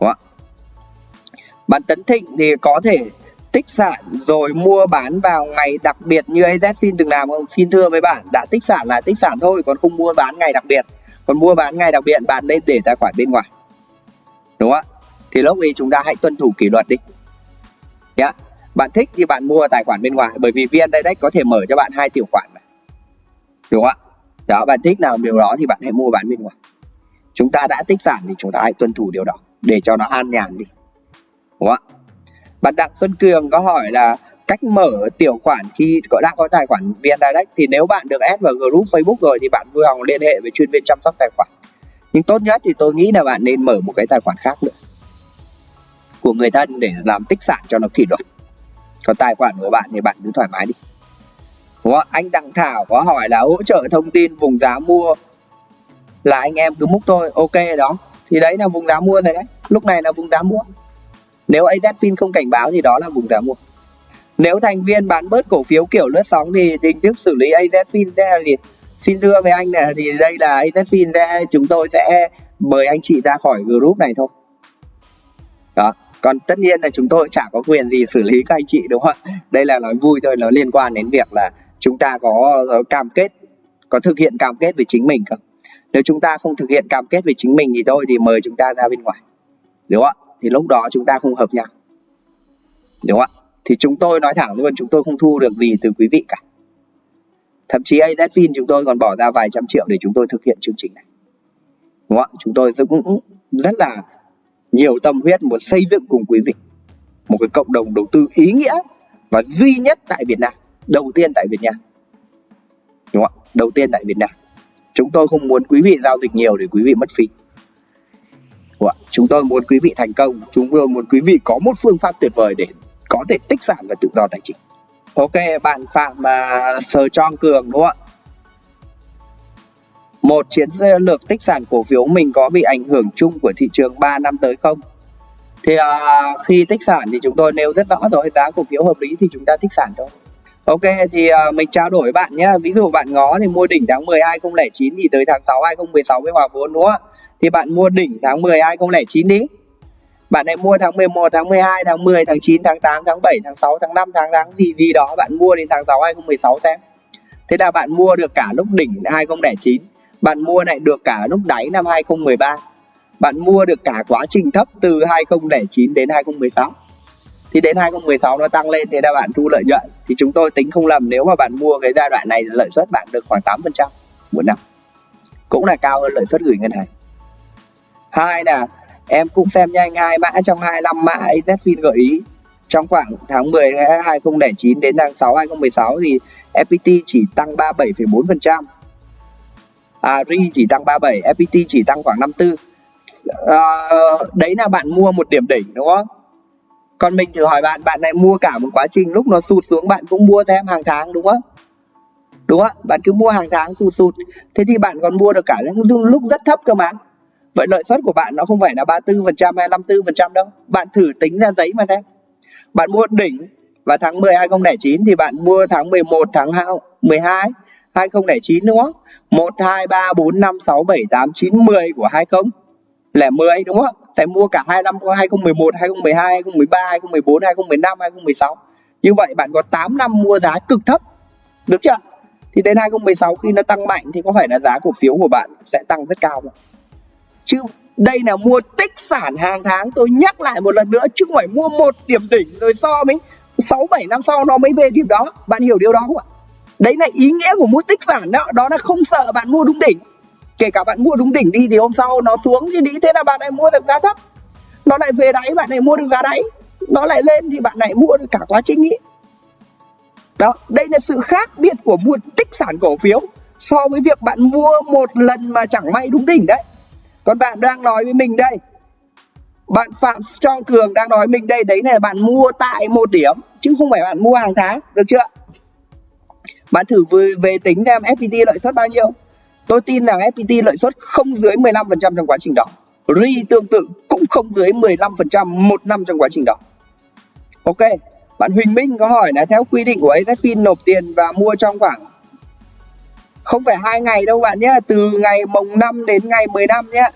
Speaker 1: Đúng không? bạn Tấn Thịnh thì có thể tích sản rồi mua bán vào ngày đặc biệt như AZFIN từng làm không? Xin thưa với bạn, đã tích sản là tích sản thôi, còn không mua bán ngày đặc biệt. Còn mua bán ngày đặc biệt bạn nên để tài khoản bên ngoài. Đúng không ạ? Thì lúc ấy chúng ta hãy tuân thủ kỷ luật đi. Nhá. Bạn thích thì bạn mua tài khoản bên ngoài bởi vì VN Direct có thể mở cho bạn hai tiểu khoản này. Đúng không ạ? Đó, bạn thích nào điều đó thì bạn hãy mua bán bên ngoài. Chúng ta đã tích sản thì chúng ta hãy tuân thủ điều đó để cho nó an nhàn đi. Đúng không ạ? Bạn Đặng Xuân Cường có hỏi là cách mở tiểu khoản khi có đang có tài khoản VN Direct thì nếu bạn được add vào group Facebook rồi thì bạn vui lòng liên hệ với chuyên viên chăm sóc tài khoản. Nhưng tốt nhất thì tôi nghĩ là bạn nên mở một cái tài khoản khác nữa. Của người thân để làm tích sản cho nó kỷ luật. Còn tài khoản của bạn thì bạn cứ thoải mái đi. Đúng không? anh Đặng Thảo có hỏi là hỗ trợ thông tin vùng giá mua là anh em cứ múc thôi, ok đó. Thì đấy là vùng giá mua rồi đấy. Lúc này là vùng giá mua nếu AZFIN không cảnh báo thì đó là vùng giá mua. Nếu thành viên bán bớt cổ phiếu kiểu lướt sóng thì hình thức xử lý AZFIN sẽ là gì? Xin thưa với anh này thì đây là AZFIN sẽ chúng tôi sẽ mời anh chị ra khỏi group này thôi. Đó. Còn tất nhiên là chúng tôi chả có quyền gì xử lý các anh chị đúng không ạ? Đây là nói vui thôi, nó liên quan đến việc là chúng ta có ờ, cam kết, có thực hiện cam kết với chính mình không? Nếu chúng ta không thực hiện cam kết với chính mình thì thôi thì mời chúng ta ra bên ngoài. Đúng không ạ? Thì lúc đó chúng ta không hợp nhau. Đúng không ạ? Thì chúng tôi nói thẳng luôn, chúng tôi không thu được gì từ quý vị cả. Thậm chí AZFIN chúng tôi còn bỏ ra vài trăm triệu để chúng tôi thực hiện chương trình này. Đúng không ạ? Chúng tôi cũng rất là nhiều tâm huyết muốn xây dựng cùng quý vị một cái cộng đồng đầu tư ý nghĩa và duy nhất tại Việt Nam, đầu tiên tại Việt Nam. Đúng không ạ? Đầu tiên tại Việt Nam. Chúng tôi không muốn quý vị giao dịch nhiều để quý vị mất phí. Vâng chúng tôi muốn quý vị thành công, chúng tôi muốn quý vị có một phương pháp tuyệt vời để có thể tích sản và tự do tài chính. Ok, bạn Phạm uh, Sờ Tròn Cường đúng không ạ? Một chiến lược tích sản cổ phiếu mình có bị ảnh hưởng chung của thị trường 3 năm tới không? Thì uh, khi tích sản thì chúng tôi nêu rất rõ rồi, giá cổ phiếu hợp lý thì chúng ta tích sản thôi. Ok thì uh, mình trao đổi với bạn nhé. Ví dụ bạn ngó thì mua đỉnh tháng 10 2009 thì tới tháng 6 2016 với hòa vốn đúng không Thì bạn mua đỉnh tháng 10 2009 đi. Bạn lại mua tháng 11, tháng 12, tháng 10, tháng 9, tháng 8, tháng 7, tháng 6, tháng 5, tháng tháng gì gì đó Bạn mua đến tháng 6 2016 xem. Thế là bạn mua được cả lúc đỉnh 2009 Bạn mua lại được cả lúc đáy năm 2013 Bạn mua được cả quá trình thấp từ 2009 đến 2016 thì đến 2016 nó tăng lên thì là bạn thu lợi nhuận thì chúng tôi tính không lầm nếu mà bạn mua cái giai đoạn này lợi suất bạn được khoảng 8% một năm cũng là cao hơn lợi suất gửi ngân hàng hai là em cũng xem nhanh hai mã trong 25 mã AZFIN gợi ý trong khoảng tháng 10 2009 đến tháng 6 2016 thì FPT chỉ tăng 37,4%. À, RI chỉ tăng 37, FPT chỉ tăng khoảng 54. À, ờ, đấy là bạn mua một điểm đỉnh đúng không? Còn mình thử hỏi bạn bạn này mua cả một quá trình lúc nó sụt xuống, bạn cũng mua thêm hàng tháng, đúng không? Đúng không? Bạn cứ mua hàng tháng sụt sụt. Thế thì bạn còn mua được cả những lúc rất thấp cơ mà. Vậy lợi suất của bạn nó không phải là 34% hay 54% đâu. Bạn thử tính ra giấy mà xem. Bạn mua đỉnh vào tháng 10 2009 thì bạn mua tháng 11 tháng 12 2009 đúng không? 1 2 3 4 5 6 7 8 9 10 của 20 lẻ 10 đúng không? Tại mua cả hai năm 2011 2012 2013 2014 2015 2016 như vậy bạn có 8 năm mua giá cực thấp. Được chưa? Thì đến 2016 khi nó tăng mạnh thì có phải là giá cổ phiếu của bạn sẽ tăng rất cao không chứ đây là mua tích sản hàng tháng. Tôi nhắc lại một lần nữa, chứ không phải mua một điểm đỉnh rồi so mới 6 7 năm sau nó mới về điểm đó. Bạn hiểu điều đó không ạ? Đấy là ý nghĩa của mua tích sản đó. Đó là không sợ bạn mua đúng đỉnh kể cả bạn mua đúng đỉnh đi thì hôm sau nó xuống thì đi. Thế là bạn lại mua được giá thấp. Nó lại về đáy bạn lại mua được giá đáy. Nó lại lên thì bạn lại mua được cả quá trình ý. Đó đây là sự khác biệt của mua tích sản cổ phiếu so với việc bạn mua một lần mà chẳng may đúng đỉnh đấy. Còn bạn đang nói với mình đây. Bạn phạm Trong cường đang nói mình đây đấy là bạn mua tại một điểm chứ không phải bạn mua hàng tháng được chưa? Bạn thử về, về tính xem FPT lợi suất bao nhiêu? Tôi tin rằng FPT lợi suất không dưới 15% trong quá trình đó. RE tương tự cũng không dưới 15% một năm trong quá trình đó. Ok, bạn Huỳnh Minh có hỏi là theo quy định của AZFIN nộp tiền và mua trong khoảng không phải hai ngày đâu bạn nhé, từ ngày mùng 5 đến ngày 15 nhé.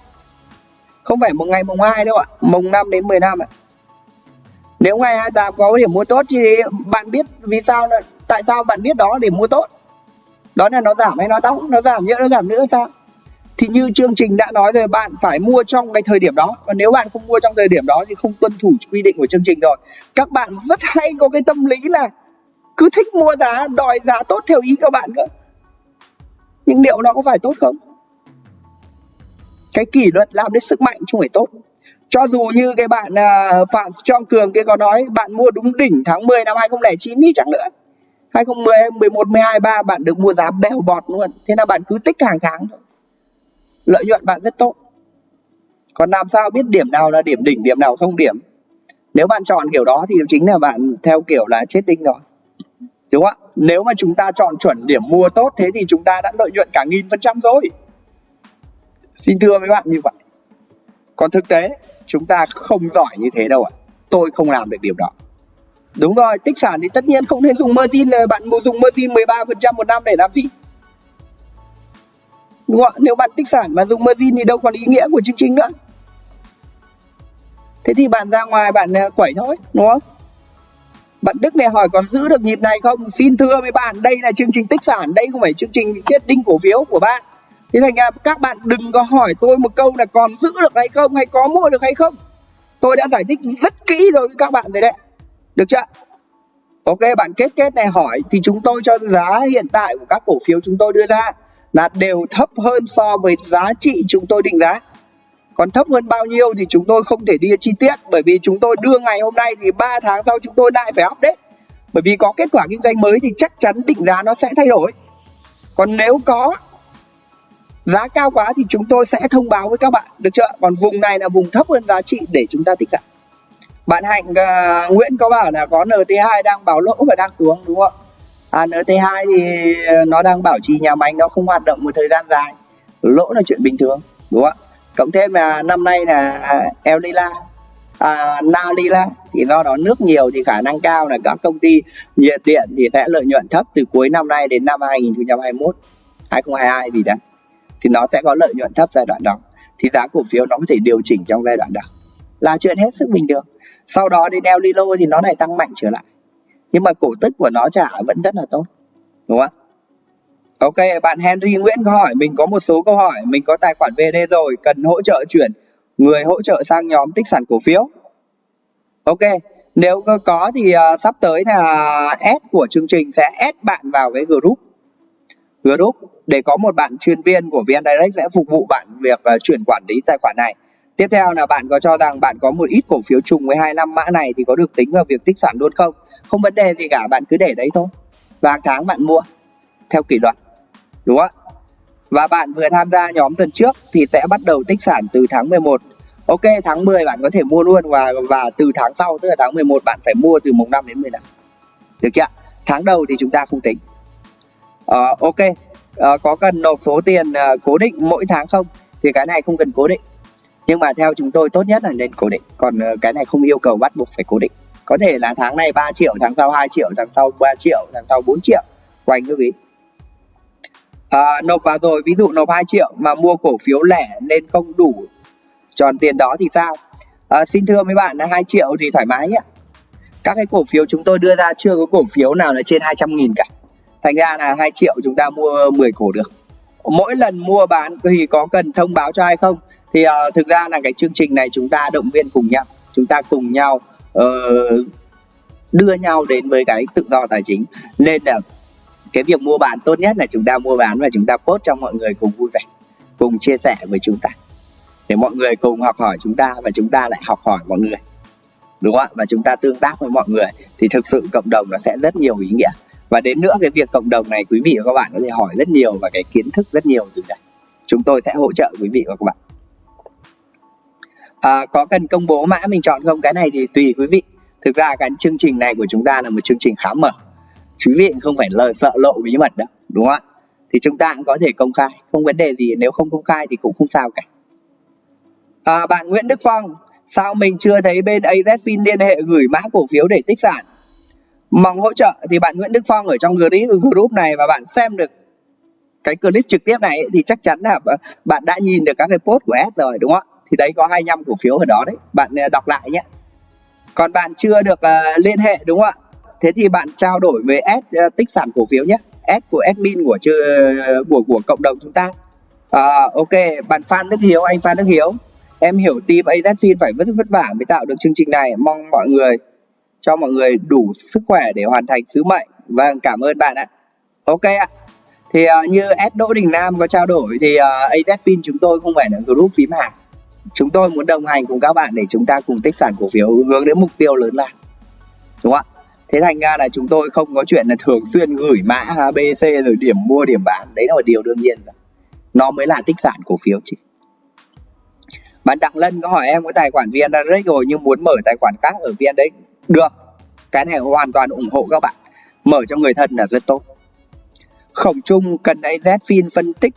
Speaker 1: Không phải một ngày mùng 2 đâu ạ, mùng 5 đến 15 ạ. Nếu ngày 28 có điểm mua tốt thì bạn biết vì sao, tại sao bạn biết đó để mua tốt? Đó là nó giảm hay nó tăng nó giảm nữa nó giảm nữa sao? Thì như chương trình đã nói rồi bạn phải mua trong cái thời điểm đó. Và nếu bạn không mua trong thời điểm đó thì không tuân thủ quy định của chương trình rồi. Các bạn rất hay có cái tâm lý là cứ thích mua giá đòi giá tốt theo ý các bạn cơ. Nhưng liệu nó có phải tốt không? Cái kỷ luật làm đến sức mạnh chứ không phải tốt. Cho dù như cái bạn uh, Phạm Trong Cường kia có nói bạn mua đúng đỉnh tháng 10 năm 2009 đi chẳng nữa. 2010, 11, 12, 3 bạn được mua giá bèo bọt luôn. Thế là bạn cứ tích hàng tháng thôi. Lợi nhuận bạn rất tốt. Còn làm sao biết điểm nào là điểm đỉnh điểm nào không điểm? Nếu bạn chọn kiểu đó thì chính là bạn theo kiểu là chết đinh rồi. Đúng không ạ? Nếu mà chúng ta chọn chuẩn điểm mua tốt thế thì chúng ta đã lợi nhuận cả nghìn phần trăm rồi. Xin thưa với bạn như vậy. Còn thực tế chúng ta không giỏi như thế đâu ạ. Tôi không làm được điều đó đúng rồi, tích sản thì tất nhiên không nên dùng margin ờ, bạn muốn dùng margin 13% một năm để làm gì? Đúng không nếu bạn tích sản mà dùng margin thì đâu còn ý nghĩa của chương trình nữa. Thế thì bạn ra ngoài bạn ờ, quẩy thôi, đúng không? Bạn Đức này hỏi còn giữ được nhịp này không? Xin thưa với bạn, đây là chương trình tích sản, đây không phải chương trình quyết định cổ phiếu của bạn. Thế thành ra các bạn đừng có hỏi tôi một câu là còn giữ được hay không, hay có mua được hay không? Tôi đã giải thích rất kỹ rồi với các bạn rồi đấy được chưa? Ok bạn kết kết này hỏi thì chúng tôi cho giá hiện tại của các cổ phiếu chúng tôi đưa ra là đều thấp hơn so với giá trị chúng tôi định giá. Còn thấp hơn bao nhiêu thì chúng tôi không thể đi chi tiết, bởi vì chúng tôi đưa ngày hôm nay thì 3 tháng sau chúng tôi lại phải update bởi vì có kết quả kinh doanh mới thì chắc chắn định giá nó sẽ thay đổi. Còn nếu có giá cao quá thì chúng tôi sẽ thông báo với các bạn, được chưa? Còn vùng này là vùng thấp hơn giá trị để chúng ta tích giảm bạn hạnh uh, nguyễn có bảo là có nt2 đang báo lỗ và đang xuống đúng không à, nt2 thì nó đang bảo trì nhà máy nó không hoạt động một thời gian dài. Lỗ là chuyện bình thường đúng không ạ? Cộng thêm là năm nay là à, El Nila à, Na Lila thì do đó nước nhiều thì khả năng cao là các công ty nhiệt điện thì sẽ lợi nhuận thấp từ cuối năm nay đến năm 2021 2022 gì đấy. Thì nó sẽ có lợi nhuận thấp giai đoạn đó. Thì giá cổ phiếu nó có thể điều chỉnh trong giai đoạn đó. Là chuyện hết sức bình thường sau đó đi đeo lilo thì nó lại tăng mạnh trở lại nhưng mà cổ tức của nó trả vẫn rất là tốt đúng không Ok, bạn Henry Nguyễn có hỏi mình có một số câu hỏi, mình có tài khoản VD rồi, cần hỗ trợ chuyển người hỗ trợ sang nhóm tích sản cổ phiếu. Ok, nếu có thì uh, sắp tới là S của chương trình sẽ add bạn vào cái group. Group để có một bạn chuyên viên của VN Direct sẽ phục vụ bạn việc uh, chuyển quản lý tài khoản này. Tiếp theo là bạn có cho rằng bạn có một ít cổ phiếu trùng với hai năm mã này thì có được tính vào việc tích sản luôn không? Không vấn đề gì cả, bạn cứ để đấy thôi. Và tháng bạn mua theo kỷ luật đúng không ạ? Và bạn vừa tham gia nhóm tuần trước thì sẽ bắt đầu tích sản từ tháng 11 ok tháng 10 bạn có thể mua luôn và và từ tháng sau tức là tháng 11 bạn phải mua từ mùng 5 đến 15 được chưa tháng đầu thì chúng ta không tính. Uh, ok. Uh, có cần nộp số tiền uh, cố định mỗi tháng không? Thì cái này không cần cố định nhưng mà theo chúng tôi tốt nhất là nên cố định. Còn ờ, cái này không yêu cầu bắt buộc phải cố định. Có thể là tháng này 3 triệu tháng sau 2 triệu tháng sau 3 triệu tháng sau 4 triệu. Quanh như vị à, nộp vào rồi ví dụ nộp 2 triệu mà mua cổ phiếu lẻ nên không đủ tròn tiền đó thì sao? À, xin thưa mấy bạn là 2 triệu thì thoải mái nhé các cái cổ phiếu chúng tôi đưa ra chưa có cổ phiếu nào là trên 200 nghìn cả. Thành ra là 2 triệu chúng ta mua 10 cổ được. Mỗi lần mua bán thì có cần thông báo cho ai không? Thì uh, thực ra là cái chương trình này chúng ta động viên cùng nhau chúng ta cùng nhau uh, đưa nhau đến với cái tự do tài chính. Nên là cái việc mua bán tốt nhất là chúng ta mua bán và chúng ta post cho mọi người cùng vui vẻ cùng chia sẻ với chúng ta. Để mọi người cùng học hỏi chúng ta và chúng ta lại học hỏi mọi người đúng không ạ? Và chúng ta tương tác với mọi người thì thực sự cộng đồng nó sẽ rất nhiều ý nghĩa. Và đến nữa cái việc cộng đồng này quý vị và các bạn có thể hỏi rất nhiều và cái kiến thức rất nhiều từ đây. Chúng tôi sẽ hỗ trợ quý vị và các bạn à, có cần công bố mã mình chọn không? Cái này thì tùy quý vị. Thực ra cái chương trình này của chúng ta là một chương trình khá mở. Quý vị không phải lời sợ lộ bí mật đâu đúng không ạ? Thì chúng ta cũng có thể công khai. Không vấn đề gì nếu không công khai thì cũng không sao cả. À, bạn Nguyễn Đức Phong sao mình chưa thấy bên AZFIN liên hệ gửi mã cổ phiếu để tích sản? Mong hỗ trợ thì bạn Nguyễn Đức Phong ở trong group, này và bạn xem được cái clip trực tiếp này thì chắc chắn là bạn đã nhìn được các cái post của S rồi đúng không ạ? Thì đấy có 25 cổ phiếu ở đó đấy. Bạn à, đọc lại nhé. Còn bạn chưa được uh, liên hệ đúng không ạ? Thế thì bạn trao đổi với S uh, tích sản cổ phiếu nhé. S của admin của chưa của của cộng đồng chúng ta. Uh, ok bạn Phan Đức Hiếu anh Phan Đức Hiếu. Em hiểu team AZFIN phải vất vất vả mới tạo được chương trình này. Mong mọi người cho mọi người đủ sức khỏe để hoàn thành sứ mệnh. Vâng cảm ơn bạn ạ. Ok ạ. Thì uh, như S Đỗ Đình Nam có trao đổi thì uh, AZFIN chúng tôi không phải là group phím hàng chúng tôi muốn đồng hành cùng các bạn để chúng ta cùng tích sản cổ phiếu hướng đến mục tiêu lớn là đúng không ạ? Thế thành ra là chúng tôi không có chuyện là thường xuyên gửi mã ABC rồi điểm mua, điểm bán. Đấy là điều đương nhiên rồi. Nó mới là tích sản cổ phiếu chứ. Bạn Đặng Lân có hỏi em có tài khoản VN Direct rồi nhưng muốn mở tài khoản khác ở VN đấy được. Cái này hoàn toàn ủng hộ các bạn. Mở cho người thân là rất tốt. Khổng trung cần AZFIN phân tích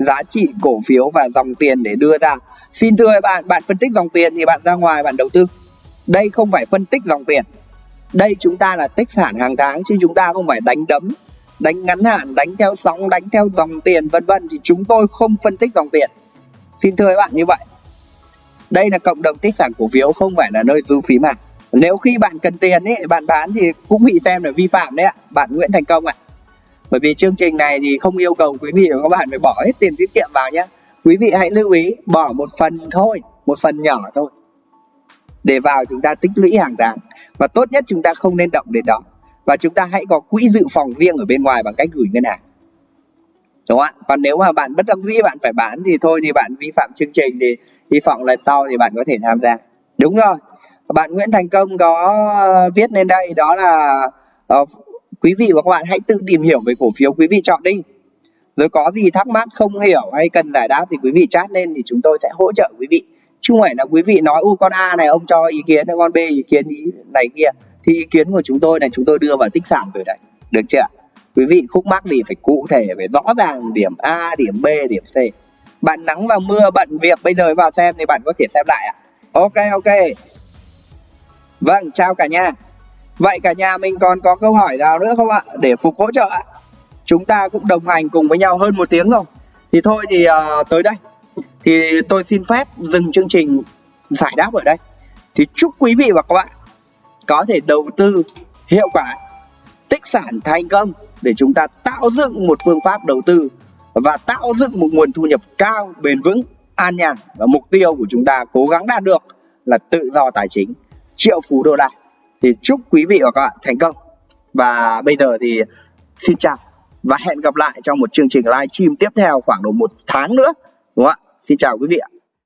Speaker 1: giá trị cổ phiếu và dòng tiền để đưa ra. Xin thưa bạn bạn phân tích dòng tiền thì bạn ra ngoài, bạn đầu tư. Đây không phải phân tích dòng tiền. Đây chúng ta là tích sản hàng tháng chứ chúng ta không phải đánh đấm, đánh ngắn hạn, đánh theo sóng, đánh theo dòng tiền, vân vân. Thì chúng tôi không phân tích dòng tiền. Xin thưa các bạn như vậy. Đây là cộng đồng tích sản cổ phiếu, không phải là nơi du phí mà nếu khi bạn cần tiền ấy bạn bán thì cũng bị xem là vi phạm đấy ạ. Bạn Nguyễn Thành Công ạ bởi vì chương trình này thì không yêu cầu quý vị và các bạn phải bỏ hết tiền tiết kiệm vào nhé quý vị hãy lưu ý bỏ một phần thôi một phần nhỏ thôi. Để vào chúng ta tích lũy hàng tháng. Và tốt nhất chúng ta không nên động đến đó. Và chúng ta hãy có quỹ dự phòng riêng ở bên ngoài bằng cách gửi ngân hàng. Đúng không ạ? Còn nếu mà bạn bất đắc dĩ bạn phải bán thì thôi thì bạn vi phạm chương trình thì hy vọng lần sau thì bạn có thể tham gia. Đúng rồi. Bạn Nguyễn Thành Công có viết lên đây đó là uh, quý vị và các bạn hãy tự tìm hiểu về cổ phiếu quý vị chọn đi. Rồi có gì thắc mắc, không hiểu hay cần giải đáp thì quý vị chat lên thì chúng tôi sẽ hỗ trợ quý vị. Chứ không phải là quý vị nói u con A này, ông cho ý kiến, con B ý kiến ý này kia. Thì ý kiến của chúng tôi này, chúng tôi đưa vào tích sản rồi đấy. Được chưa quý vị khúc mắc thì phải cụ thể, phải rõ ràng điểm A, điểm B, điểm C. Bạn nắng và mưa, bận việc, bây giờ vào xem thì bạn có thể xem lại ạ. Ok ok. Vâng chào cả nhà vậy cả nhà mình còn có câu hỏi nào nữa không ạ? Để phục hỗ trợ ạ. Chúng ta cũng đồng hành cùng với nhau hơn một tiếng rồi thì thôi thì uh, tới đây. Thì tôi xin phép dừng chương trình giải đáp ở đây. Thì chúc quý vị và các bạn có thể đầu tư hiệu quả tích sản thành công để chúng ta tạo dựng một phương pháp đầu tư và tạo dựng một nguồn thu nhập cao bền vững an nhàn. Và mục tiêu của chúng ta cố gắng đạt được là tự do tài chính. Triệu phú đô la thì chúc quý vị và các bạn thành công. Và bây giờ thì xin chào và hẹn gặp lại trong một chương trình live stream tiếp theo khoảng độ một tháng nữa, đúng không ạ? Xin chào quý vị ạ.